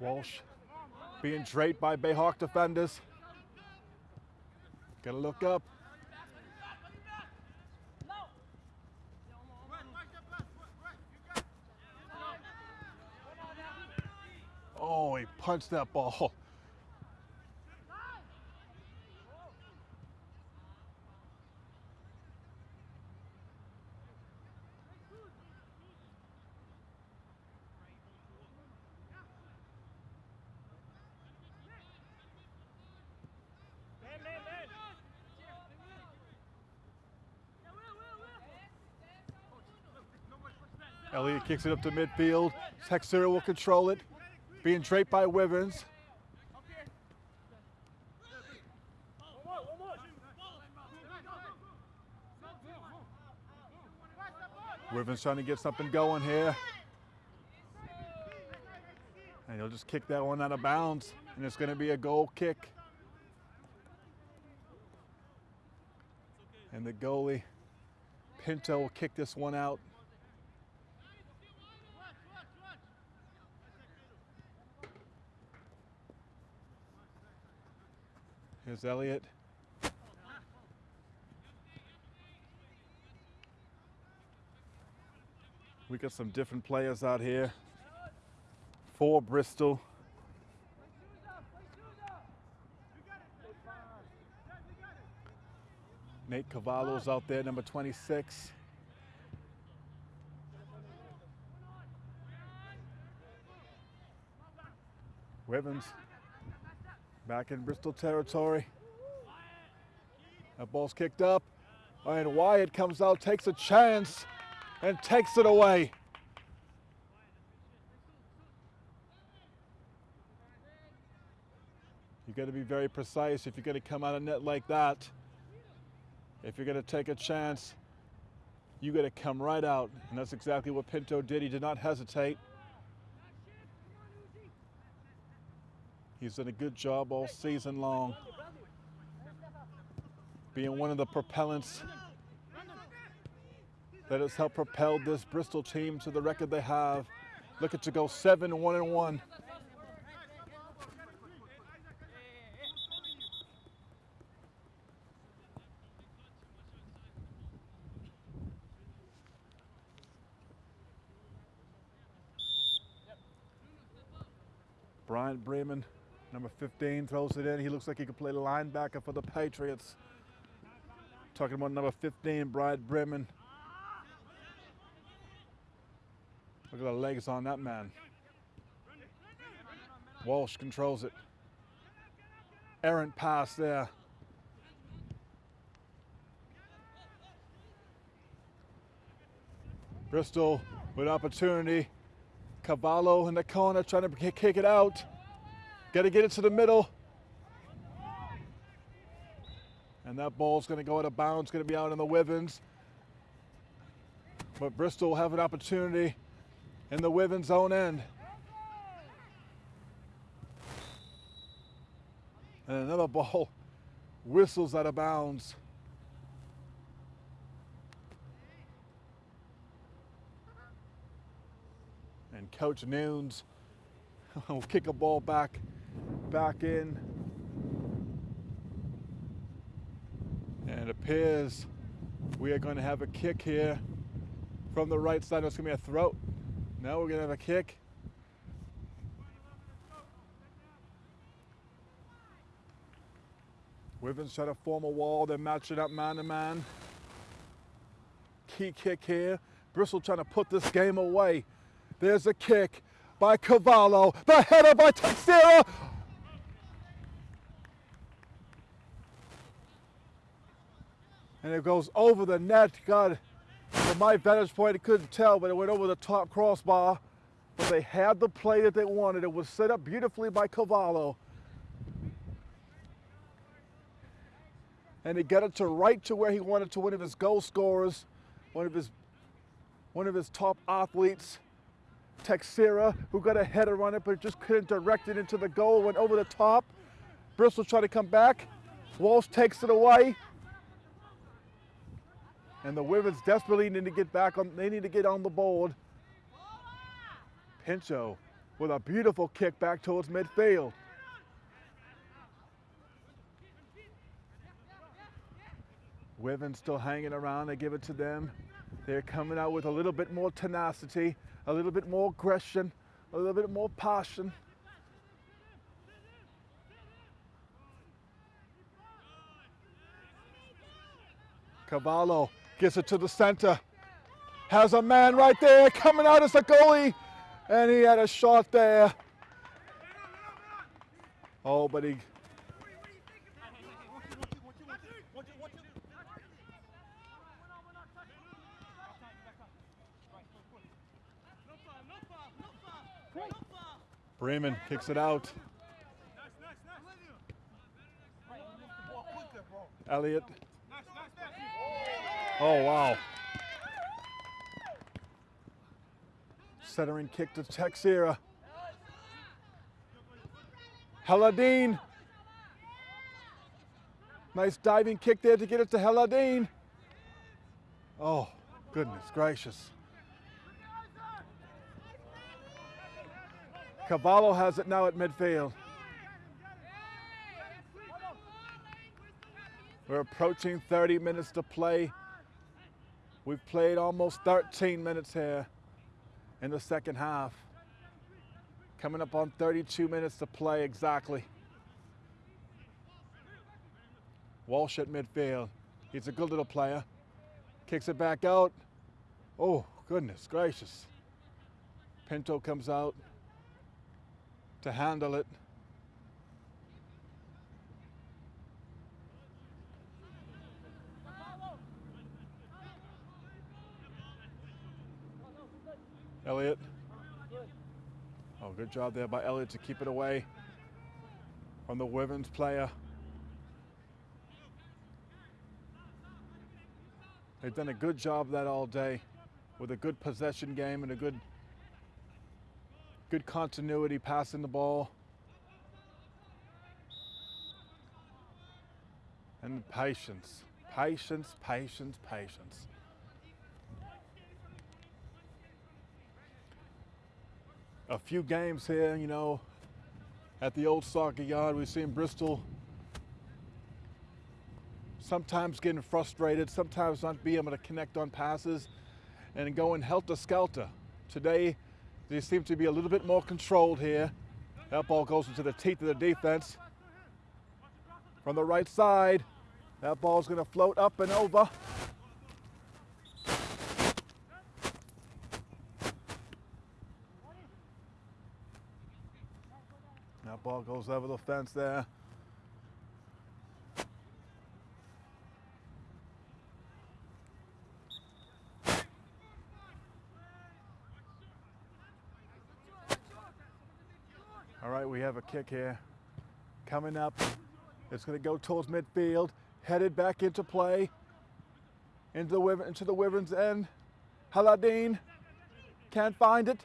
Walsh being draped by Bayhawk defenders. Gotta look up. Oh, he punched that ball. Man, man, man. Elliott kicks it up to midfield. Texera will control it. Being draped by Wivens. Wivens trying to get something going here. And he'll just kick that one out of bounds. And it's going to be a goal kick. And the goalie, Pinto, will kick this one out. Here's Elliott. We got some different players out here. For Bristol. Nate Cavallo's out there, number 26. Wivens back in Bristol territory. That ball's kicked up. And Wyatt comes out, takes a chance, and takes it away. You got to be very precise if you're going to come out of net like that. If you're going to take a chance, you got to come right out. And that's exactly what Pinto did. He did not hesitate. He's done a good job all season long, being one of the propellants that has helped propel this Bristol team to the record they have. Looking to go seven, one and one. Bryant Bremen, number 15, throws it in. He looks like he could play linebacker for the Patriots. Talking about number 15, Bryant Bremen. Look at the legs on that man. Walsh controls it. Errant pass there. Bristol with opportunity. Cavallo in the corner trying to kick it out. Got to get it to the middle. And that ball's going to go out of bounds, going to be out in the Wivens. But Bristol will have an opportunity in the Wivens own end. And another ball whistles out of bounds. And Coach Nunes will kick a ball back, back in. And it appears we are going to have a kick here from the right side. It's going to be a throat. Now we're going to have a kick. Wivens try to form a wall. They're matching up man to man. Key kick here. Bristol trying to put this game away. There's a kick by Cavallo. The header by Texera. And it goes over the net. God, from my vantage point, I couldn't tell, but it went over the top crossbar. But they had the play that they wanted. It was set up beautifully by Cavallo. And he got it to right to where he wanted to one of his goal scorers, one of his one of his top athletes, Texera, who got a header on it, but just couldn't direct it into the goal, went over the top. Bristol tried to come back. Walsh takes it away. And the Wivens desperately need to get back on, they need to get on the board. Pinto with a beautiful kick back towards midfield. Wivens still hanging around, they give it to them. They're coming out with a little bit more tenacity, a little bit more aggression, a little bit more passion. Cavallo gets it to the center. Has a man right there coming out as a goalie. And he had a shot there. Oh, but he Bremen kicks it out. Elliott. Oh, wow. Centering kick to Texera. Helladine. Nice diving kick there to get it to Helladine. Oh, goodness gracious. Cavallo has it now at midfield. We're approaching 30 minutes to play. We've played almost 13 minutes here in the second half. Coming up on 32 minutes to play exactly. Walsh at midfield. He's a good little player. Kicks it back out. Oh, goodness gracious. Pinto comes out to handle it. Elliott. Oh, good job there by Elliott to keep it away from the women's player. They've done a good job that all day with a good possession game and a good good continuity passing the ball. And patience, patience, patience, patience. A few games here, you know, at the old soccer yard, we've seen Bristol sometimes getting frustrated, sometimes not being able to connect on passes and going helter-skelter. Today, they seem to be a little bit more controlled here. That ball goes into the teeth of the defense. From the right side, that ball's going to float up and over. Ball goes over the fence there. All right, we have a kick here. Coming up. It's going to go towards midfield. Headed back into play. Into the, Wyvern, into the Wyverns end. Haladine. Can't find it.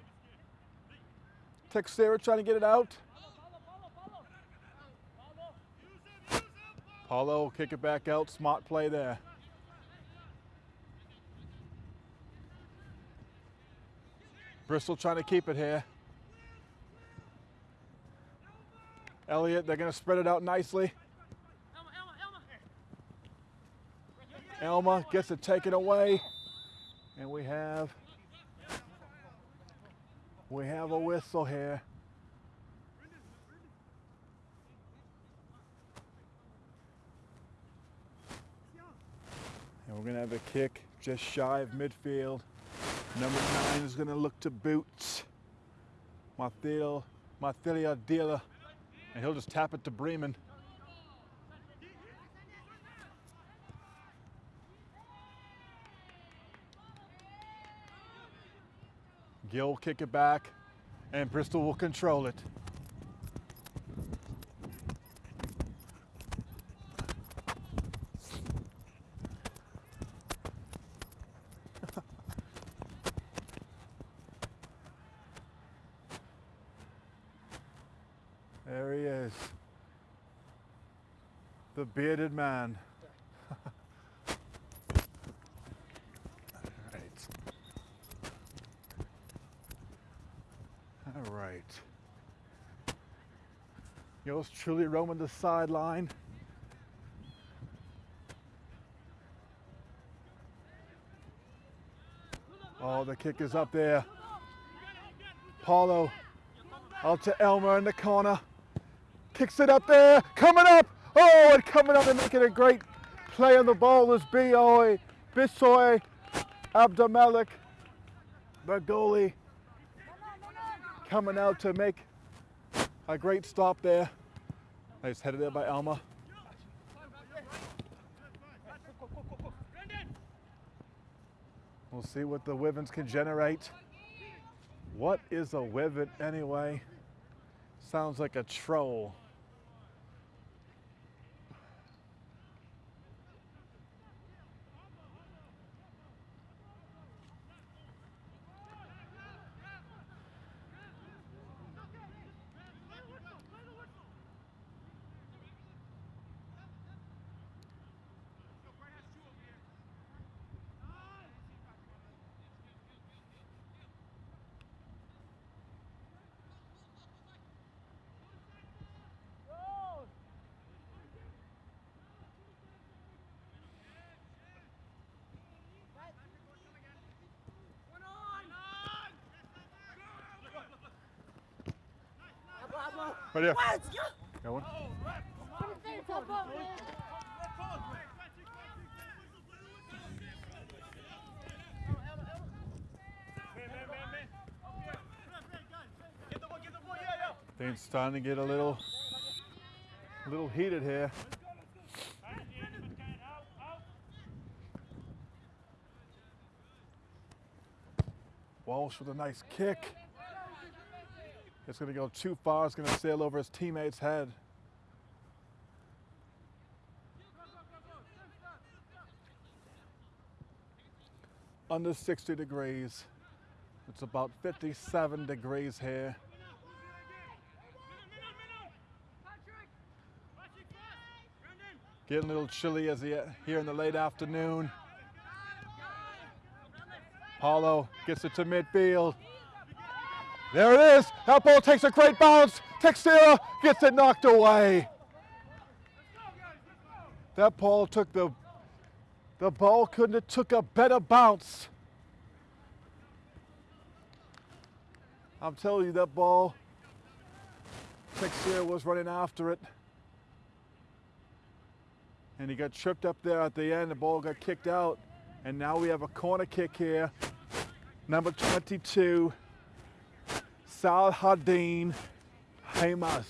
Texera trying to get it out. Will kick it back out. Smart play there. Bristol trying to keep it here. Elliott, they're going to spread it out nicely. Elma gets it taken away. And we have we have a whistle here. And we're to have a kick just shy of midfield. Number nine is to look to boots. Mathilda, Mathilda Dila. And he'll just tap it to Bremen. Gill will kick it back, and Bristol will control it. There he is. The bearded man. All right. All right. Yours truly roaming the sideline. Oh, the kick is up there. Paulo out to Elmer in the corner. Kicks it up there. Coming up. Oh, and coming up and making a great play on the ball is Bioy, Bisoy, Abdelmalik, the goalie, coming out to make a great stop there. Nice headed there by Alma. We'll see what the Wivens can generate. What is a Wiven anyway? Sounds like a troll. Right here. Got one? Things starting to get a little, a little heated here. Walsh with a nice kick. It's going to go too far. It's going to sail over his teammate's head. Under 60 degrees. It's about 57 degrees here. Getting a little chilly as he, here in the late afternoon. Paulo gets it to midfield. There it is. That ball takes a great bounce. Texera gets it knocked away. That ball took the the ball couldn't have took a better bounce. I'm telling you that ball Texera was running after it. And he got tripped up there at the end. The ball got kicked out. And now we have a corner kick here. Number 22. Salhadin Hamas.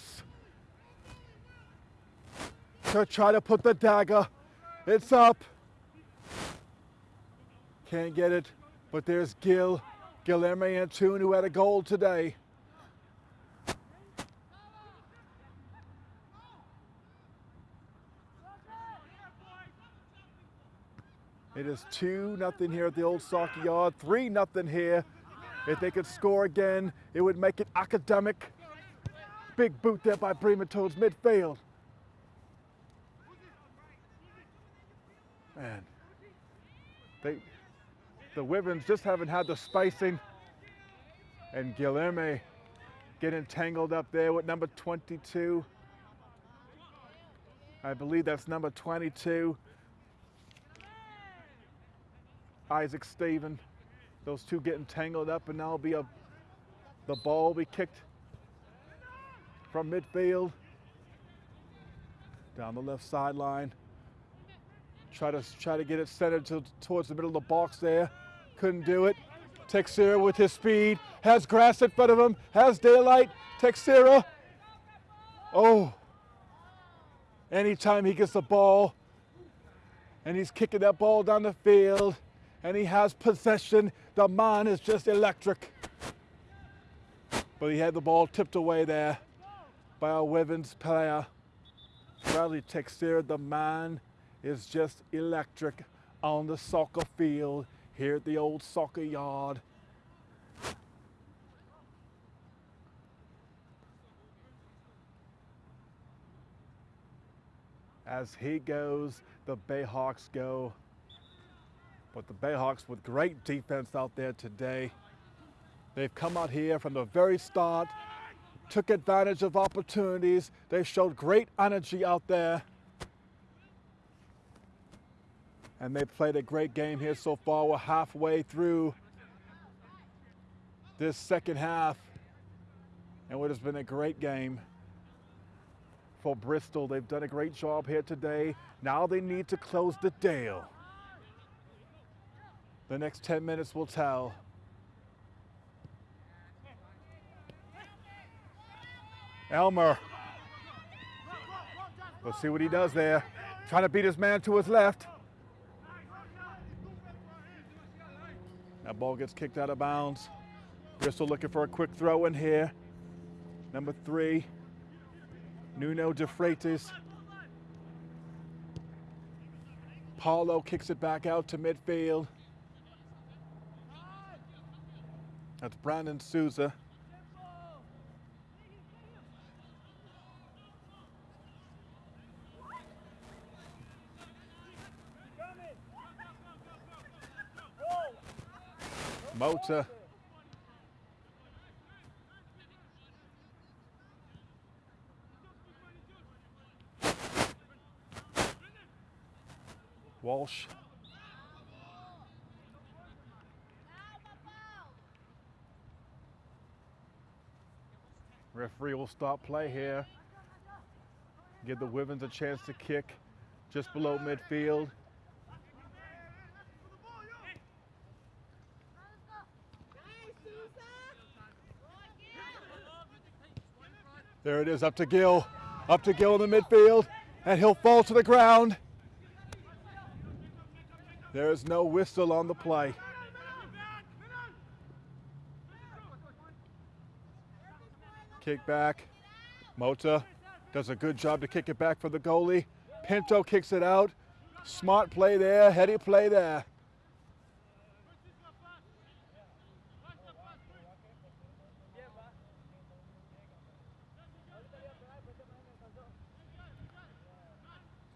To try to put the dagger. It's up. Can't get it. But there's Gil. Guilherme Antun who had a goal today. It is 2 nothing here at the old soccer yard, 3 nothing here. If they could score again, it would make it academic. Big boot there by Bremen towards midfield. Man, they, the Wivens just haven't had the spacing. And Guilherme getting tangled up there with number 22. I believe that's number 22. Isaac Steven. Those two getting tangled up, and now be a the ball will be kicked from midfield down the left sideline Try to try to get it centered to, towards the middle of the box there. Couldn't do it. Texera with his speed has grass in front of him. Has daylight. Texera. Oh. Anytime he gets the ball, and he's kicking that ball down the field, and he has possession, the man is just electric. But he had the ball tipped away there by a Wivens player. Bradley Texera, the man is just electric on the soccer field here at the old soccer yard. As he goes, the Bayhawks go. But the Bayhawks with great defense out there today. They've come out here from the very start, took advantage of opportunities. They showed great energy out there. And they played a great game here so far. We're halfway through this second half. And what has been a great game for Bristol. They've done a great job here today. Now they need to close the deal. The next 10 minutes will tell. Elmer. Let's see what he does there. Trying to beat his man to his left. That ball gets kicked out of bounds. Bristol looking for a quick throw in here. Number three, Nuno De Freitas. Paulo kicks it back out to midfield. That's Brandon Souza. Mota. Walsh. Referee will stop play here. Give the Wivens a chance to kick just below midfield. There it is, up to Gill. Up to Gill in the midfield, and he'll fall to the ground. There is no whistle on the play. Kick back. Mota does a good job to kick it back for the goalie. Pinto kicks it out. Smart play there, heady play there.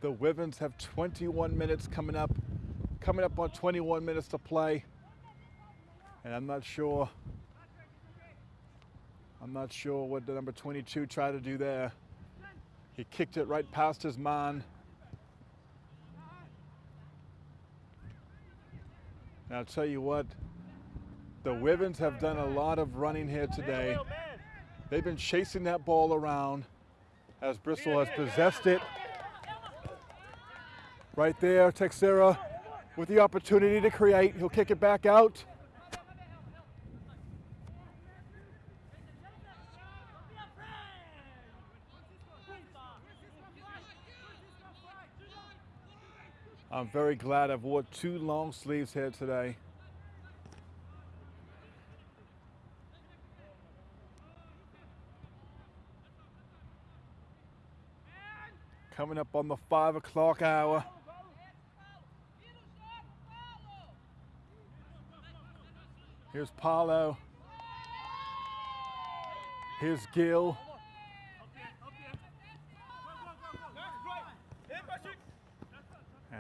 The Wivens have 21 minutes coming up, coming up on 21 minutes to play. And I'm not sure, I'm not sure what the number 22 tried to do there. He kicked it right past his man. And I'll tell you what, the Wivens have done a lot of running here today. They've been chasing that ball around as Bristol has possessed it. Right there, Texera with the opportunity to create. He'll kick it back out. I'm very glad I've wore two long sleeves here today. Coming up on the five o'clock hour. Here's Paulo. Here's Gill.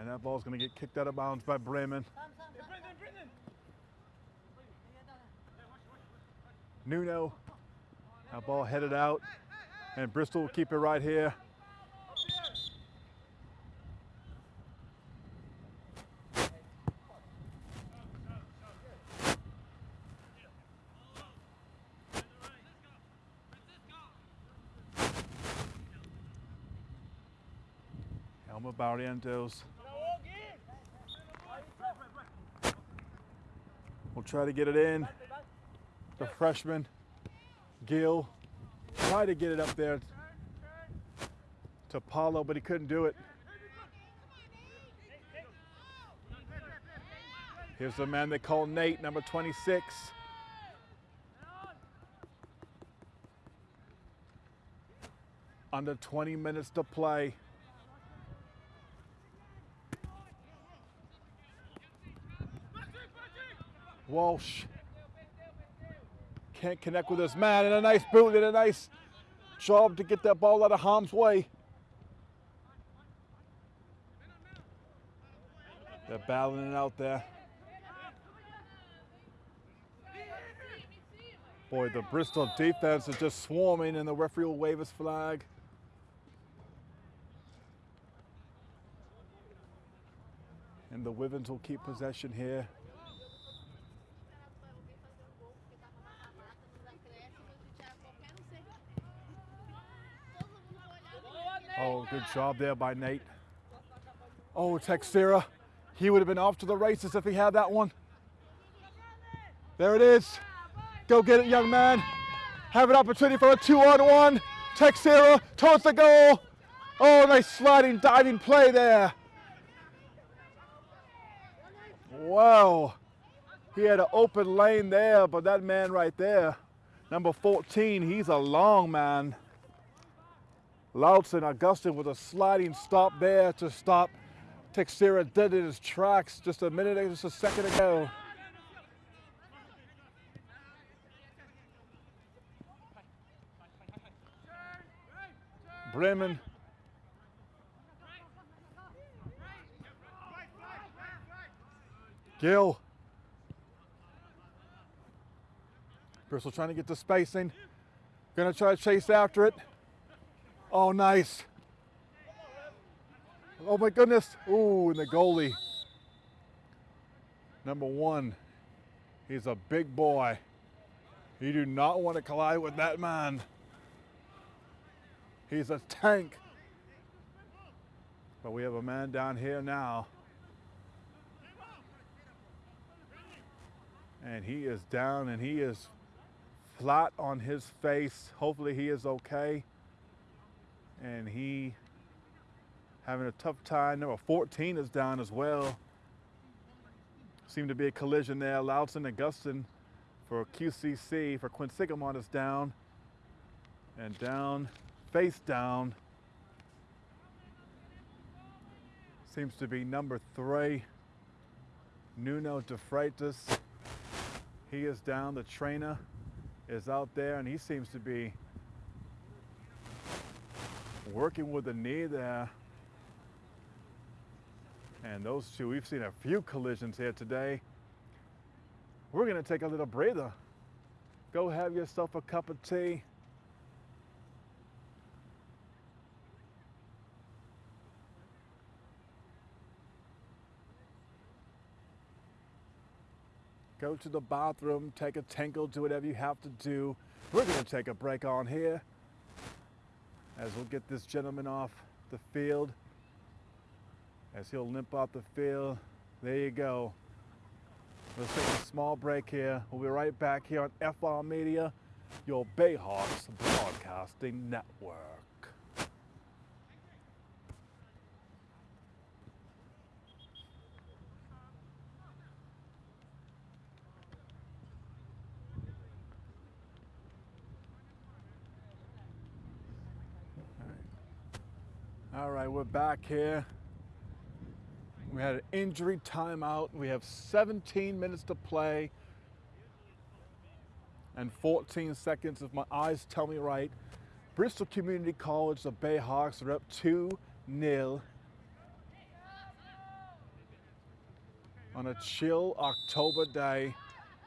And that ball's going to get kicked out of bounds by Bremen. Nuno. That ball headed out. And Bristol will keep it right here. Elmer Barrientos. Try to get it in. The freshman, Gill, tried to get it up there to Paulo, but he couldn't do it. Here's the man they call Nate, number 26. Under 20 minutes to play. Walsh can't connect with this man, and a nice boot and a nice job to get that ball out of harm's way. They're battling it out there. Boy, the Bristol defense is just swarming, and the referee will wave his flag. And the Wivens will keep possession here. Good job there by Nate. Oh, Texera. He would have been off to the races if he had that one. There it is. Go get it, young man. Have an opportunity for a two on one. Texera towards the goal. Oh, nice sliding, diving play there. Wow. He had an open lane there, but that man right there, number 14, he's a long man. Loudson Augustin with a sliding stop there to stop Texera dead in his tracks just a minute, ago, just a second ago. Bremen. Gill. Bristol trying to get the spacing. Gonna try to chase after it. Oh, nice. Oh my goodness. Ooh, and the goalie. Number one. He's a big boy. You do not want to collide with that man. He's a tank. But we have a man down here now. And he is down and he is flat on his face. Hopefully he is okay. And he having a tough time. Number 14 is down as well. Seemed to be a collision there. Loudson Augustin for QCC for Quinsigamond is down. And down, face down. Seems to be number three, Nuno De Freitas. He is down. The trainer is out there, and he seems to be working with the knee there. And those two, we've seen a few collisions here today. We're going to take a little breather. Go have yourself a cup of tea. Go to the bathroom, take a tinkle, do whatever you have to do. We're to take a break on here as we'll get this gentleman off the field as he'll limp off the field. There you go. Let's take a small break here. We'll be right back here on FR Media, your Bayhawks Broadcasting Network. All right, we're back here. We had an injury timeout. We have 17 minutes to play and 14 seconds, if my eyes tell me right. Bristol Community College, the Bayhawks are up 2 0 on a chill October day,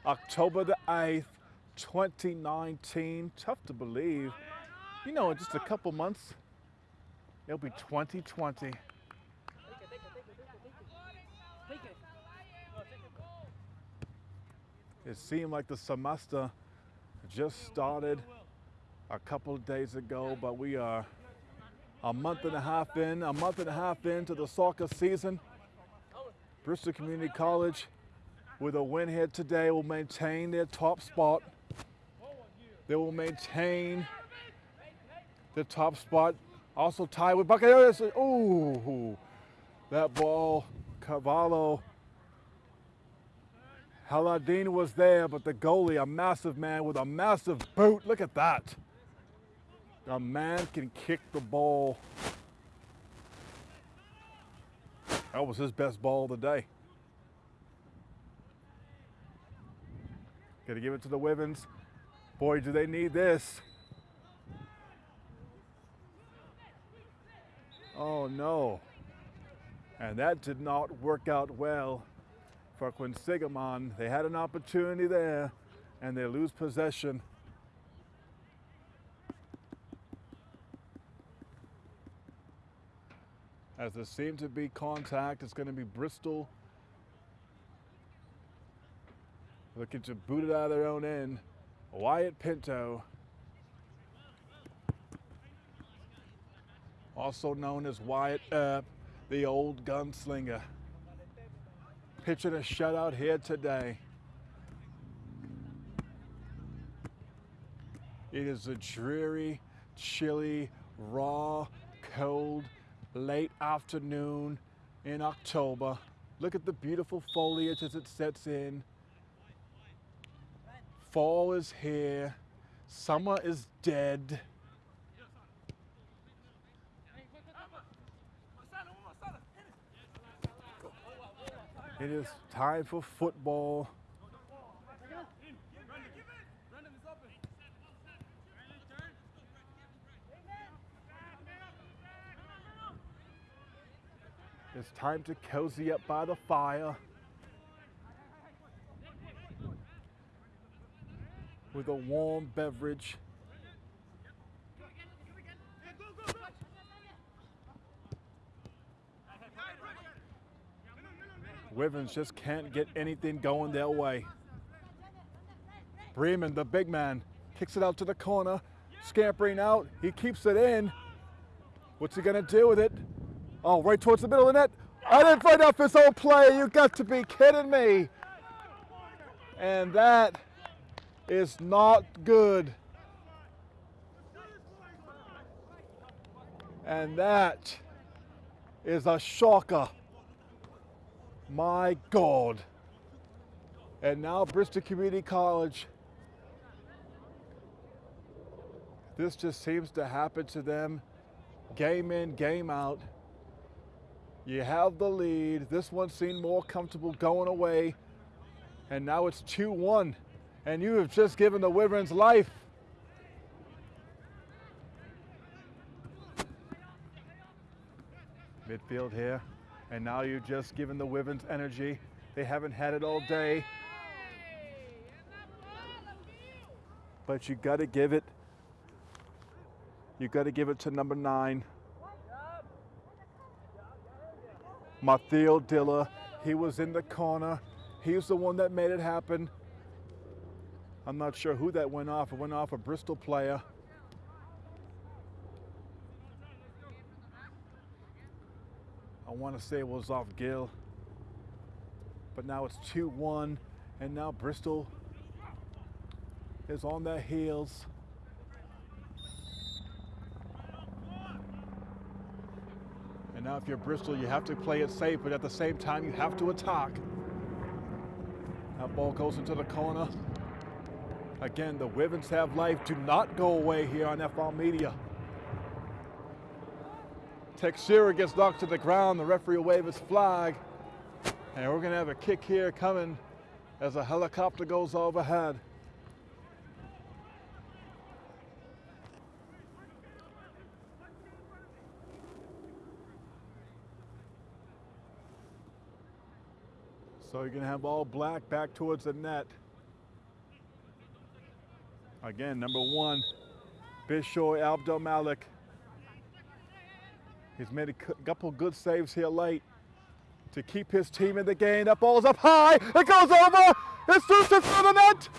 October the 8th, 2019. Tough to believe. You know, in just a couple months, it'll be 2020. It seemed like the semester just started a couple of days ago, but we are a month and a half in, a month and a half into the soccer season. Bristol Community College with a win here today will maintain their top spot. They will maintain the top spot. Also tied with Buccaneers. Ooh, that ball, Cavallo. Haladin was there, but the goalie, a massive man with a massive boot. Look at that. A man can kick the ball. That was his best ball of the day. To give it to the Wivens. Boy, do they need this. Oh no. And that did not work out well for Quinsigamond. They had an opportunity there and they lose possession. As there seemed to be contact, it's going to be Bristol looking to boot it out of their own end. Wyatt Pinto, also known as Wyatt Earp, the old gunslinger, pitching a shutout here today. It is a dreary, chilly, raw, cold, late afternoon in October. Look at the beautiful foliage as it sets in. Fall is here. Summer is dead. It is time for football. It's time to cozy up by the fire with a warm beverage. Wivens just can't get anything going their way. Bremen, the big man, kicks it out to the corner, scampering out. He keeps it in. What's he gonna do with it? Oh, right towards the middle of the net. I didn't find out his own play. You got to be kidding me. And that is not good. And that is a shocker. My God. And now Bristol Community College. This just seems to happen to them game in, game out. You have the lead. This one seemed more comfortable going away. And now it's 2 1. And you have just given the Wyverns life. Midfield here. And now you've just given the Wyverns energy. They haven't had it all day. But you got to give it. You got to give it to number nine. Mathiel Dilla, he was in the corner. He's the one that made it happen. I'm not sure who that went off. It went off a Bristol player. I want to say it was off Gill. But now it's 2-1, and now Bristol is on their heels. And now if you're Bristol, you have to play it safe, but at the same time, you have to attack. That ball goes into the corner. Again, the Wivens have life. Do not go away here on FR Media. Texera gets knocked to the ground. The referee will wave his flag. And we're going to have a kick here coming as a helicopter goes overhead. So you're going to have all black back towards the net. Again, number one, Bishoy Abdel Malik. He's made a couple good saves here late to keep his team in the game. That ball's up high. It goes over. It's through to the net.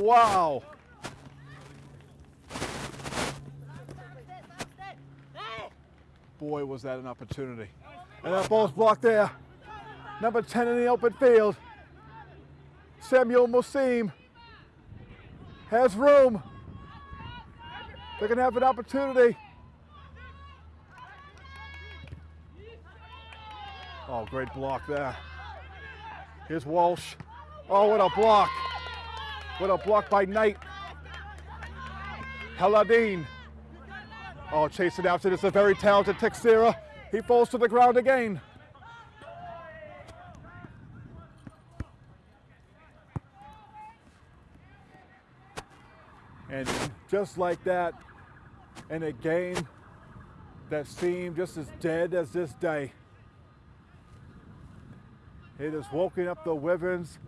Wow. Boy, was that an opportunity. And that ball's blocked there. Number 10 in the open field. Samuel Musim has room. They're going to have an opportunity. Oh, great block there. Here's Walsh. Oh, what a block. What a block by Knight. Haladine. Oh, chasing after this, a very talented Texera. He falls to the ground again. And just like that, in a game that seemed just as dead as this day, it has woken up the Wyverns.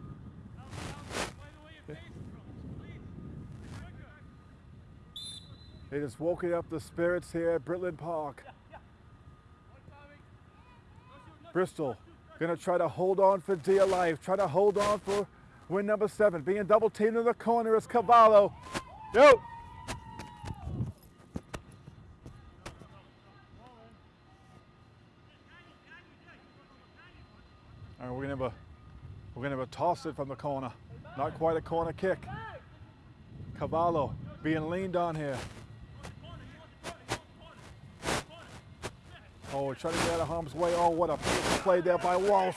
It has woken up the spirits here at Britland Park. Bristol gonna try to hold on for dear life, try to hold on for win number seven. Being double teamed in the corner is Cavallo. Yo! All right, we're gonna have a we're gonna have a toss it from the corner. Not quite a corner kick. Cavallo being leaned on here. Oh, trying to get out of harm's way. Oh, what a play there by Walsh.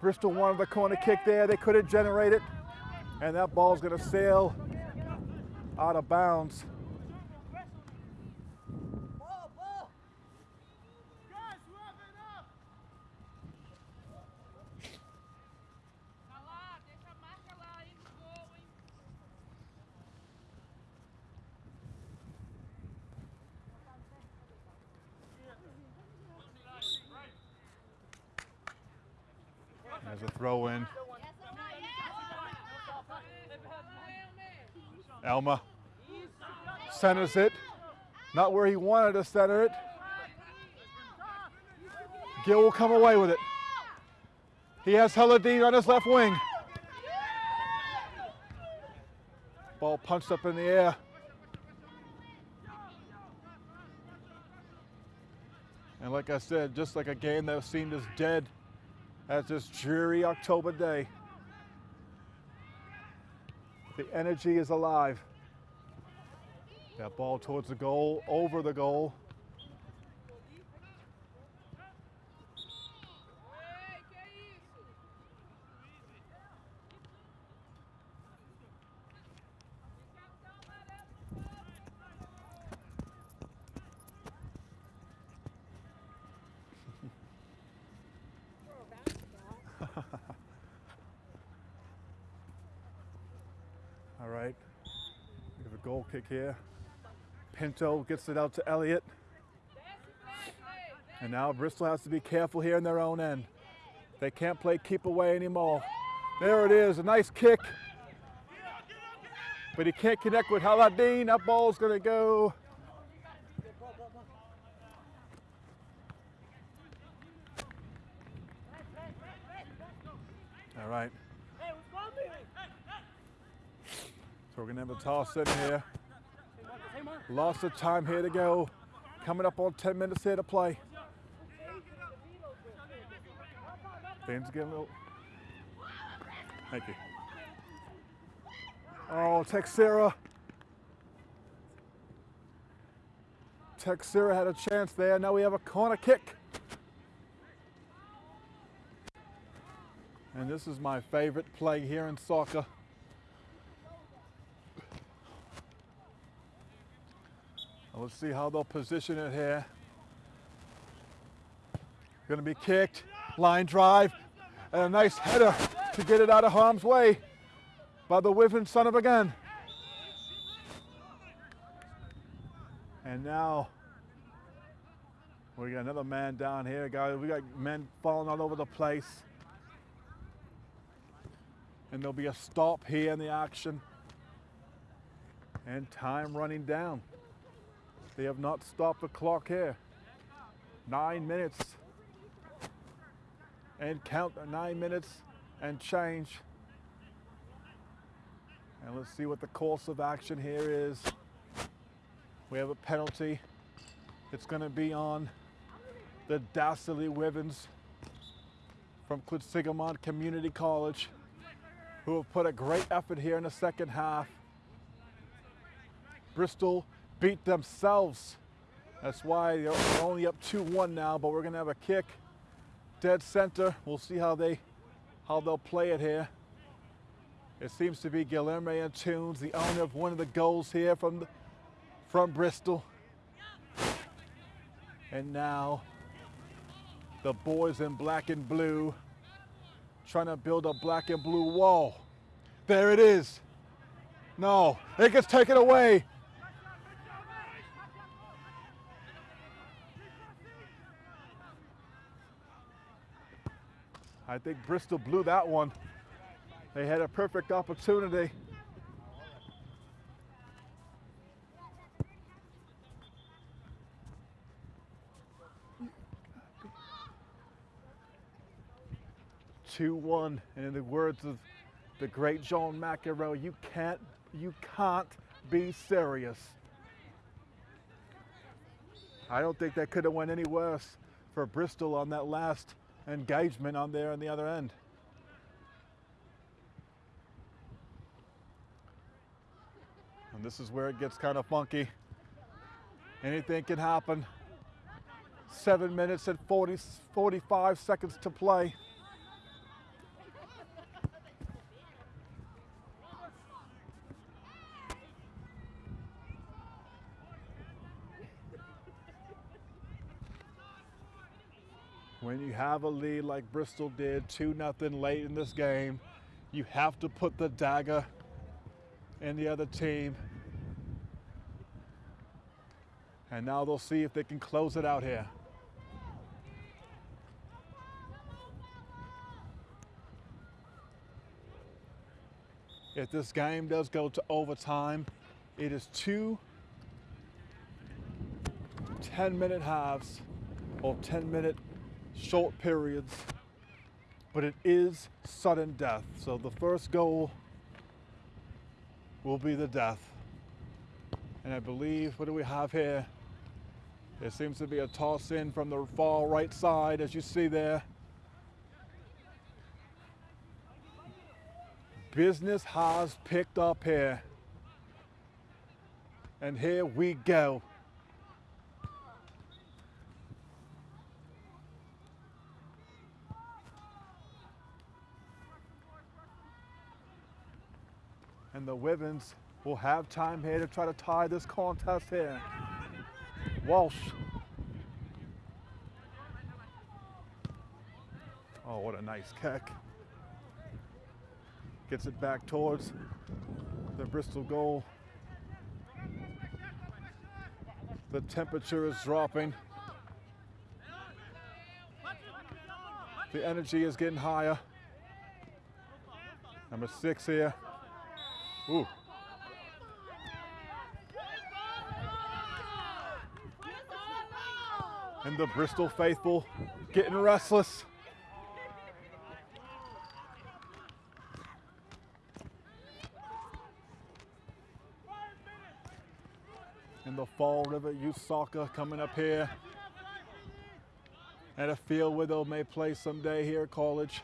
Bristol wanted the corner kick there. They couldn't generate it. And that ball's going to sail out of bounds. Ball, ball. Guys, wrap it up! Tá lá, deixa a marca lá aí no gol, hein? There's a throw in. Elma centers it. Not where he wanted to center it. Gill will come away with it. He has Heladine on his left wing. Ball punched up in the air. And like I said, just like a game that seemed as dead as this dreary October day, the energy is alive. That ball towards the goal, over the goal. Here. Pinto gets it out to Elliott. And now Bristol has to be careful here in their own end. They can't play keep away anymore. There it is, a nice kick. But he can't connect with Haladine. That ball's gonna go. All right. So we're gonna have a toss in here. Lots of time here to go. Coming up on 10 minutes here to play. Things getting a little. Thank you. Oh, Texera. Texera had a chance there. Now we have a corner kick. And this is my favorite play here in soccer. Well, see how they'll position it here. Going to be kicked, line drive, and a nice header to get it out of harm's way by the Wyvern son of a gun. And now we got another man down here, guys. We got men falling all over the place. And there'll be a stop here in the action. And time running down. They have not stopped the clock here. Nine minutes. And count nine minutes and change. And let's see what the course of action here is. We have a penalty. It's going to be on the Dastardly Wyverns. from Quinsigamond Community College who have put a great effort here in the second half. Bristol beat themselves. That's why they're only up 2-1 now, but we're gonna have a kick. Dead center. We'll see how they how they'll play it here. It seems to be Guilherme Antunes, the owner of one of the goals here from the, from Bristol. And now the boys in black and blue trying to build a black and blue wall. There it is. No, it gets taken away. I think Bristol blew that one. They had a perfect opportunity. Two one, and in the words of the great John McEnroe, you can't, you can't be serious. I don't think that could have went any worse for Bristol on that last engagement on there on the other end. And this is where it gets kind of funky. Anything can happen. Seven minutes and 40, 45 seconds to play. Have a lead like Bristol did, 2 nothing late in this game, you have to put the dagger in the other team. And now they'll see if they can close it out here. If this game does go to overtime, it is two 10 minute halves or 10 minute short periods, but it is sudden death. So the first goal will be the death. And I believe, what do we have here? There seems to be a toss in from the far right side, as you see there. Business has picked up here. And here we go. The Wyverns will have time here to try to tie this contest here. Walsh. Oh, what a nice kick. Gets it back towards the Bristol goal. The temperature is dropping. The energy is getting higher. Number six here. Ooh. And the Bristol faithful getting restless. And the Fall River Youth Soccer coming up here at a field where they may play someday here at college.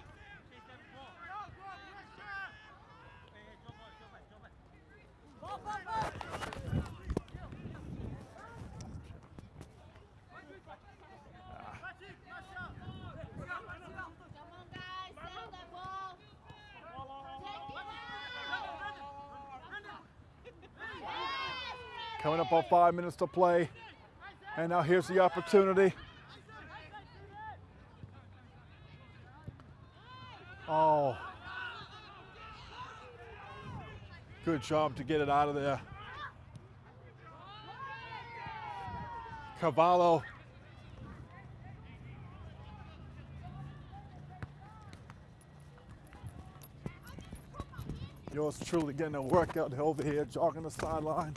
Come on, guys, settle that ball. Take it out. Coming up on five minutes to play. And now here's the opportunity. Oh. Good job to get it out of there. Cavallo. Yours truly getting a workout over here, jogging the sideline.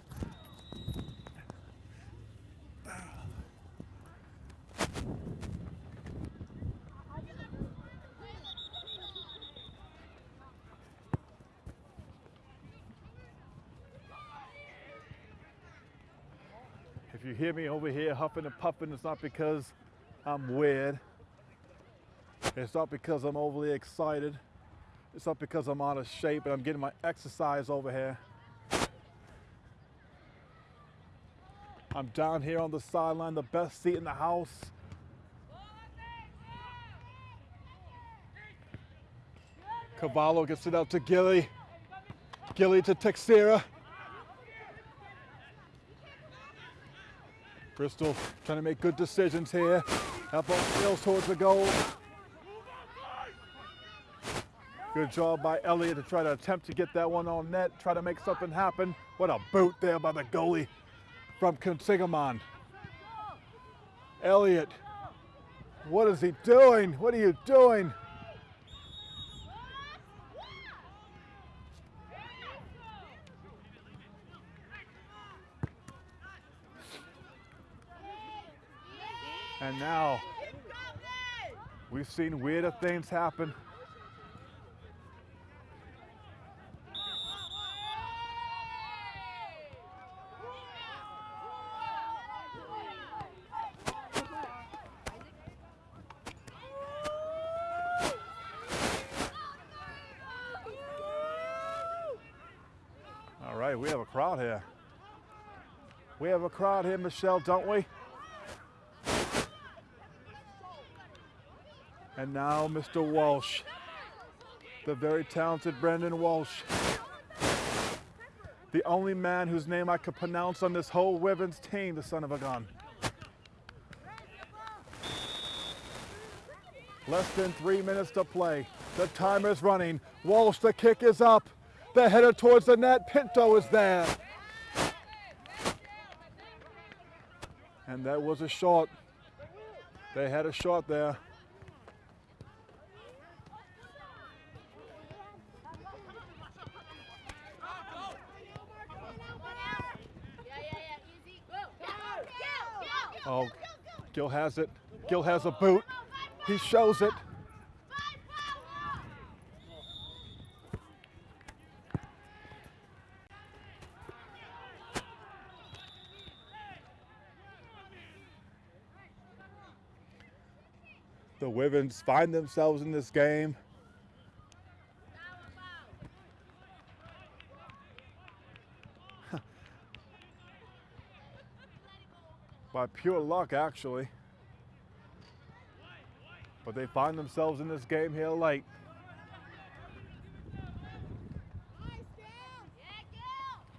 If you hear me over here huffing and puffing, it's not because I'm weird. It's not because I'm overly excited. It's not because I'm out of shape and I'm getting my exercise over here. I'm down here on the sideline, the best seat in the house. Cavallo gets it out to Gilly. Gilly to Texera. Bristol trying to make good decisions here. That ball sails towards the goal. Good job by Elliott to try to attempt to get that one on net, try to make something happen. What a boot there by the goalie from Quinsigamond. Elliott, what is he doing? What are you doing? And now we've seen weirder things happen. All right, we have a crowd here. We have a crowd here, Michelle, don't we? And now Mr. Walsh, the very talented Brendan Walsh. The only man whose name I could pronounce on this whole Wyverns team, the son of a gun. Less than three minutes to play. The timer timer's running. Walsh, the kick is up. The header towards the net. Pinto is there. And that was a shot. They had a shot there. Yeah, yeah, yeah. Easy. Go. Go. Go. Oh, Gil has it. Gil has a boot. He shows it. The Wyverns find themselves in this game. By pure luck, actually. But they find themselves in this game here late.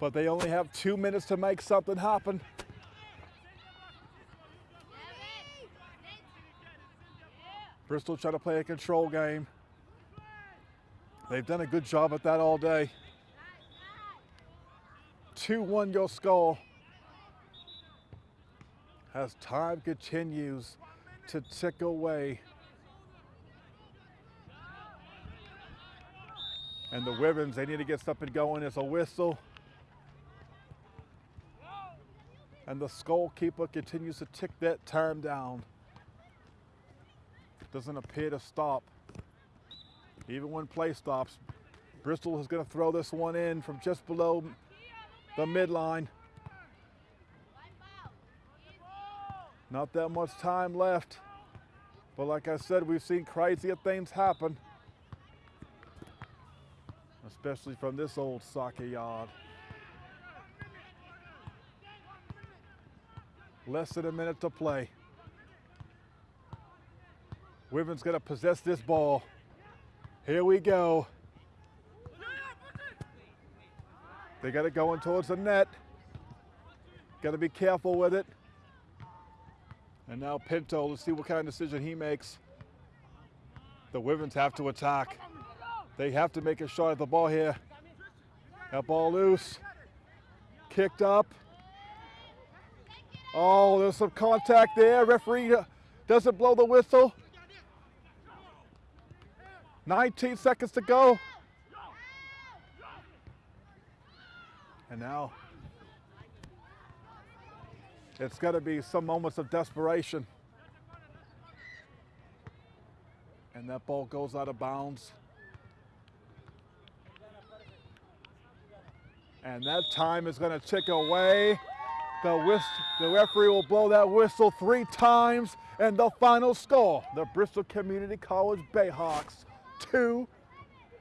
But they only have two minutes to make something happen. Bristol trying to play a control game. They've done a good job at that all day. 2-1 your score. As time continues to tick away. And the Wyverns, they need to get something going. It's a whistle. And the skull keeper continues to tick that time down. Doesn't appear to stop. Even when play stops, Bristol is going to throw this one in from just below the midline. Not that much time left. But like I said, we've seen crazier things happen. Especially from this old soccer yard. Less than a minute to play. Wyverns gonna possess this ball. Here we go. They got it going towards the net. Got to be careful with it. And now Pinto, let's see what kind of decision he makes. The Wyverns have to attack. They have to make a shot at the ball here. That ball loose. Kicked up. Oh, there's some contact there. Referee doesn't blow the whistle. 19 seconds to go. And now it's got to be some moments of desperation. And that ball goes out of bounds. And that time is going to tick away. The, whist- the referee will blow that whistle three times, and the final score the Bristol Community College Bayhawks, two,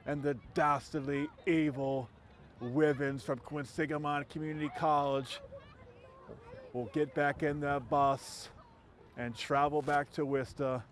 and the dastardly evil Wyverns from Quinsigamond Community College will get back in that bus and travel back to Worcester